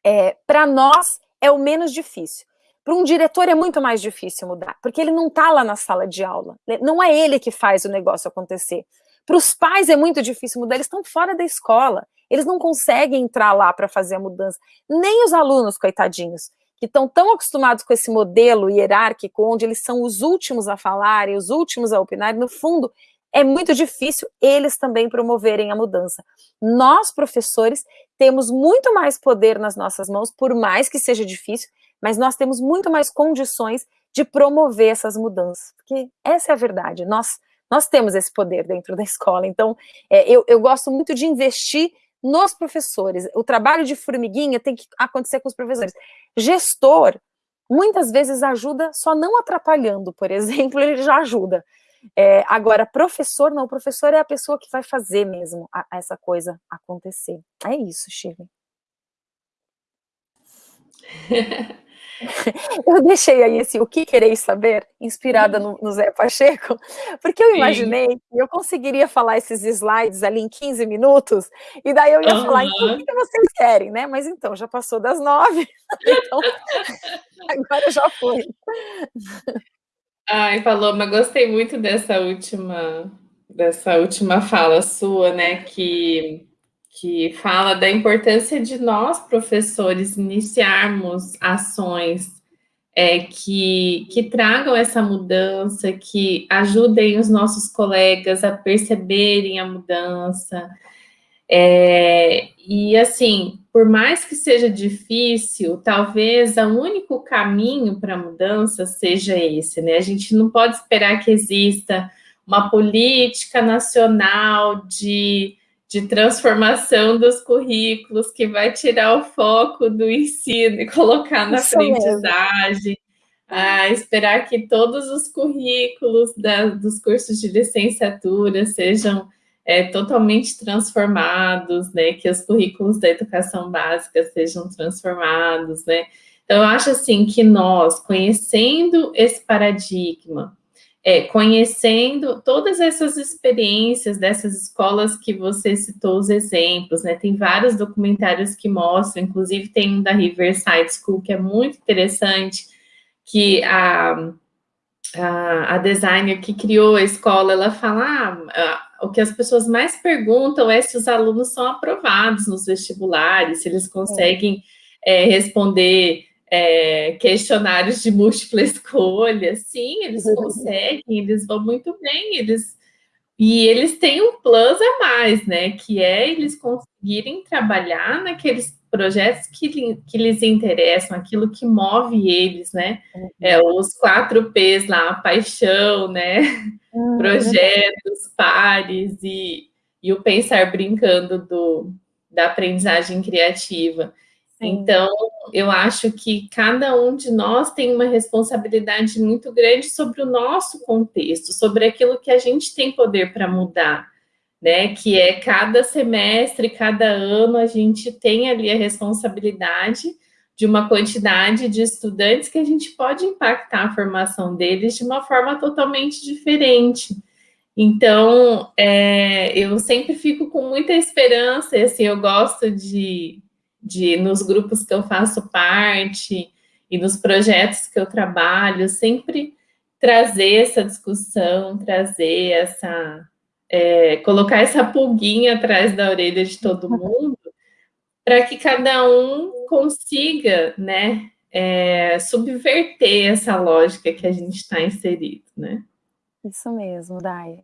é, para nós é o menos difícil. Para um diretor é muito mais difícil mudar, porque ele não está lá na sala de aula. Né? Não é ele que faz o negócio acontecer. Para os pais é muito difícil mudar, eles estão fora da escola. Eles não conseguem entrar lá para fazer a mudança. Nem os alunos, coitadinhos, que estão tão acostumados com esse modelo hierárquico, onde eles são os últimos a falar e os últimos a opinar, no fundo, é muito difícil eles também promoverem a mudança. Nós, professores, temos muito mais poder nas nossas mãos, por mais que seja difícil, mas nós temos muito mais condições de promover essas mudanças, porque essa é a verdade, nós, nós temos esse poder dentro da escola, então é, eu, eu gosto muito de investir nos professores, o trabalho de formiguinha tem que acontecer com os professores. Gestor, muitas vezes ajuda só não atrapalhando, por exemplo, ele já ajuda. É, agora, professor, não, o professor é a pessoa que vai fazer mesmo a, a essa coisa acontecer. É isso, Shirley. Eu deixei aí esse O Que Quereis Saber, inspirada no, no Zé Pacheco, porque eu imaginei Sim. que eu conseguiria falar esses slides ali em 15 minutos, e daí eu ia uhum. falar, então, o que vocês querem, né? Mas então, já passou das nove, então agora já foi. Ai, Paloma, gostei muito dessa última, dessa última fala sua, né, que que fala da importância de nós, professores, iniciarmos ações é, que, que tragam essa mudança, que ajudem os nossos colegas a perceberem a mudança. É, e assim, por mais que seja difícil, talvez o único caminho para a mudança seja esse, né? A gente não pode esperar que exista uma política nacional de de transformação dos currículos, que vai tirar o foco do ensino e colocar na Isso aprendizagem, a esperar que todos os currículos da, dos cursos de licenciatura sejam é, totalmente transformados, né, que os currículos da educação básica sejam transformados, né, então eu acho assim que nós, conhecendo esse paradigma, é, conhecendo todas essas experiências dessas escolas que você citou os exemplos, né? Tem vários documentários que mostram, inclusive tem um da Riverside School que é muito interessante, que a, a, a designer que criou a escola, ela fala, ah, o que as pessoas mais perguntam é se os alunos são aprovados nos vestibulares, se eles conseguem é, responder é, questionários de múltipla escolha. Sim, eles conseguem, eles vão muito bem, eles e eles têm um plus a mais, né? Que é eles conseguirem trabalhar naqueles projetos que, que lhes interessam, aquilo que move eles, né? Uhum. É, os quatro P's lá, paixão, né? Uhum. Projetos, pares e, e o pensar brincando do, da aprendizagem criativa. Então, eu acho que cada um de nós tem uma responsabilidade muito grande sobre o nosso contexto, sobre aquilo que a gente tem poder para mudar, né? Que é cada semestre, cada ano, a gente tem ali a responsabilidade de uma quantidade de estudantes que a gente pode impactar a formação deles de uma forma totalmente diferente. Então, é, eu sempre fico com muita esperança, assim, eu gosto de de nos grupos que eu faço parte e nos projetos que eu trabalho, sempre trazer essa discussão, trazer essa... É, colocar essa pulguinha atrás da orelha de todo mundo, para que cada um consiga, né, é, subverter essa lógica que a gente está inserido, né? Isso mesmo, Dai.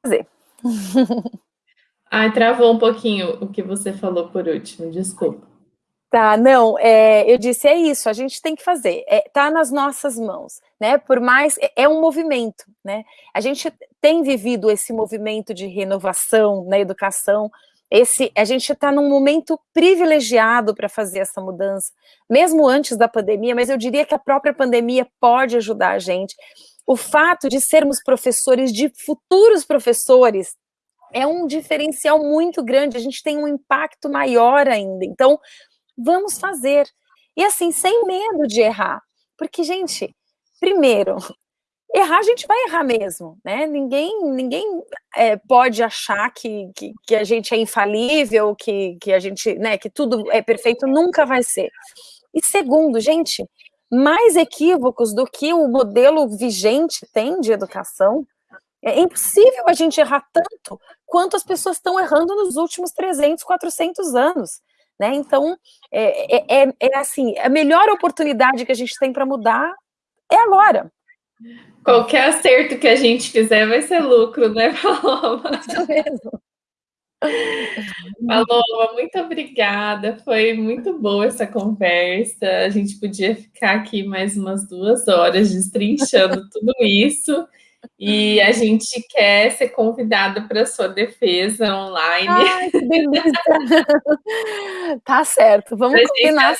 Fazer. Ai, travou um pouquinho o que você falou por último, desculpa. Tá, não, é, eu disse, é isso, a gente tem que fazer, é, tá nas nossas mãos, né, por mais, é, é um movimento, né, a gente tem vivido esse movimento de renovação na educação, esse, a gente está num momento privilegiado para fazer essa mudança, mesmo antes da pandemia, mas eu diria que a própria pandemia pode ajudar a gente, o fato de sermos professores, de futuros professores, é um diferencial muito grande, a gente tem um impacto maior ainda. Então, vamos fazer. E assim, sem medo de errar. Porque, gente, primeiro, errar a gente vai errar mesmo, né? Ninguém, ninguém é, pode achar que, que, que, a gente é infalível, que, que a gente, né, que tudo é perfeito, nunca vai ser. E segundo, gente, mais equívocos do que o modelo vigente tem de educação, é impossível a gente errar tanto quanto as pessoas estão errando nos últimos 300, 400 anos. Né? Então, é, é, é, é assim, a melhor oportunidade que a gente tem para mudar é agora. Qualquer acerto que a gente fizer vai ser lucro, né, Paloma? Isso mesmo. Paloma, muito obrigada. Foi muito boa essa conversa. A gente podia ficar aqui mais umas duas horas destrinchando tudo isso. E a gente quer ser convidada para sua defesa online. Ai, que delícia! tá certo, vamos pra combinar.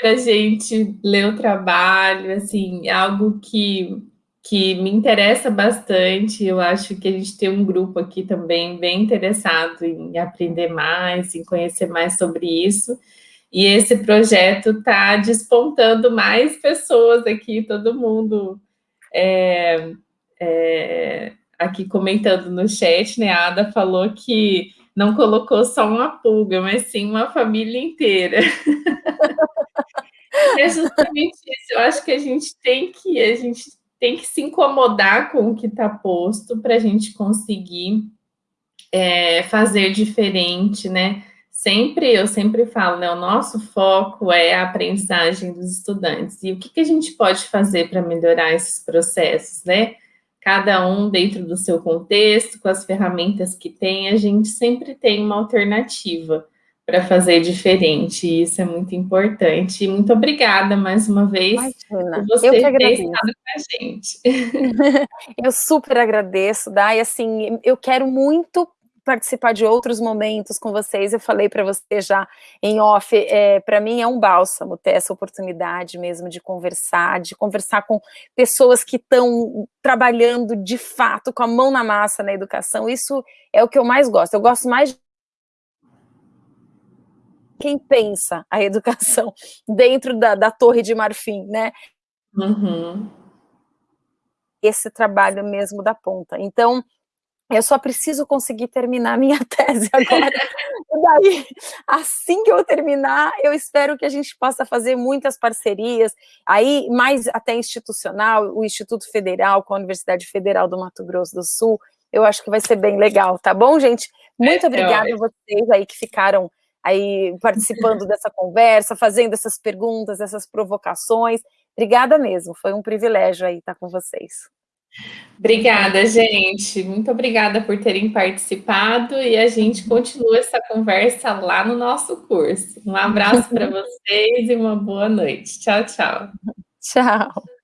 Para a gente ler o trabalho, assim, algo que, que me interessa bastante. Eu acho que a gente tem um grupo aqui também bem interessado em aprender mais, em conhecer mais sobre isso. E esse projeto está despontando mais pessoas aqui, todo mundo é, é, aqui comentando no chat, né, a Ada falou que não colocou só uma pulga, mas sim uma família inteira. é justamente isso, eu acho que a gente tem que, a gente tem que se incomodar com o que está posto para a gente conseguir é, fazer diferente, né? Sempre, eu sempre falo, né? O nosso foco é a aprendizagem dos estudantes. E o que, que a gente pode fazer para melhorar esses processos, né? Cada um dentro do seu contexto, com as ferramentas que tem, a gente sempre tem uma alternativa para fazer diferente, e isso é muito importante. E muito obrigada mais uma vez Imagina, por você ter estado com a gente. eu super agradeço, Dai, assim, eu quero muito participar de outros momentos com vocês, eu falei para você já em off, é, para mim é um bálsamo ter essa oportunidade mesmo de conversar, de conversar com pessoas que estão trabalhando de fato, com a mão na massa na educação, isso é o que eu mais gosto, eu gosto mais de quem pensa a educação dentro da, da torre de marfim, né? Uhum. Esse trabalho mesmo da ponta. Então, eu só preciso conseguir terminar minha tese agora. e daí, assim que eu terminar, eu espero que a gente possa fazer muitas parcerias, aí mais até institucional, o Instituto Federal com a Universidade Federal do Mato Grosso do Sul, eu acho que vai ser bem legal, tá bom, gente? Muito é, obrigada é a vocês aí que ficaram aí participando dessa conversa, fazendo essas perguntas, essas provocações. Obrigada mesmo, foi um privilégio aí estar com vocês. Obrigada, gente. Muito obrigada por terem participado e a gente continua essa conversa lá no nosso curso. Um abraço para vocês e uma boa noite. Tchau, tchau. Tchau.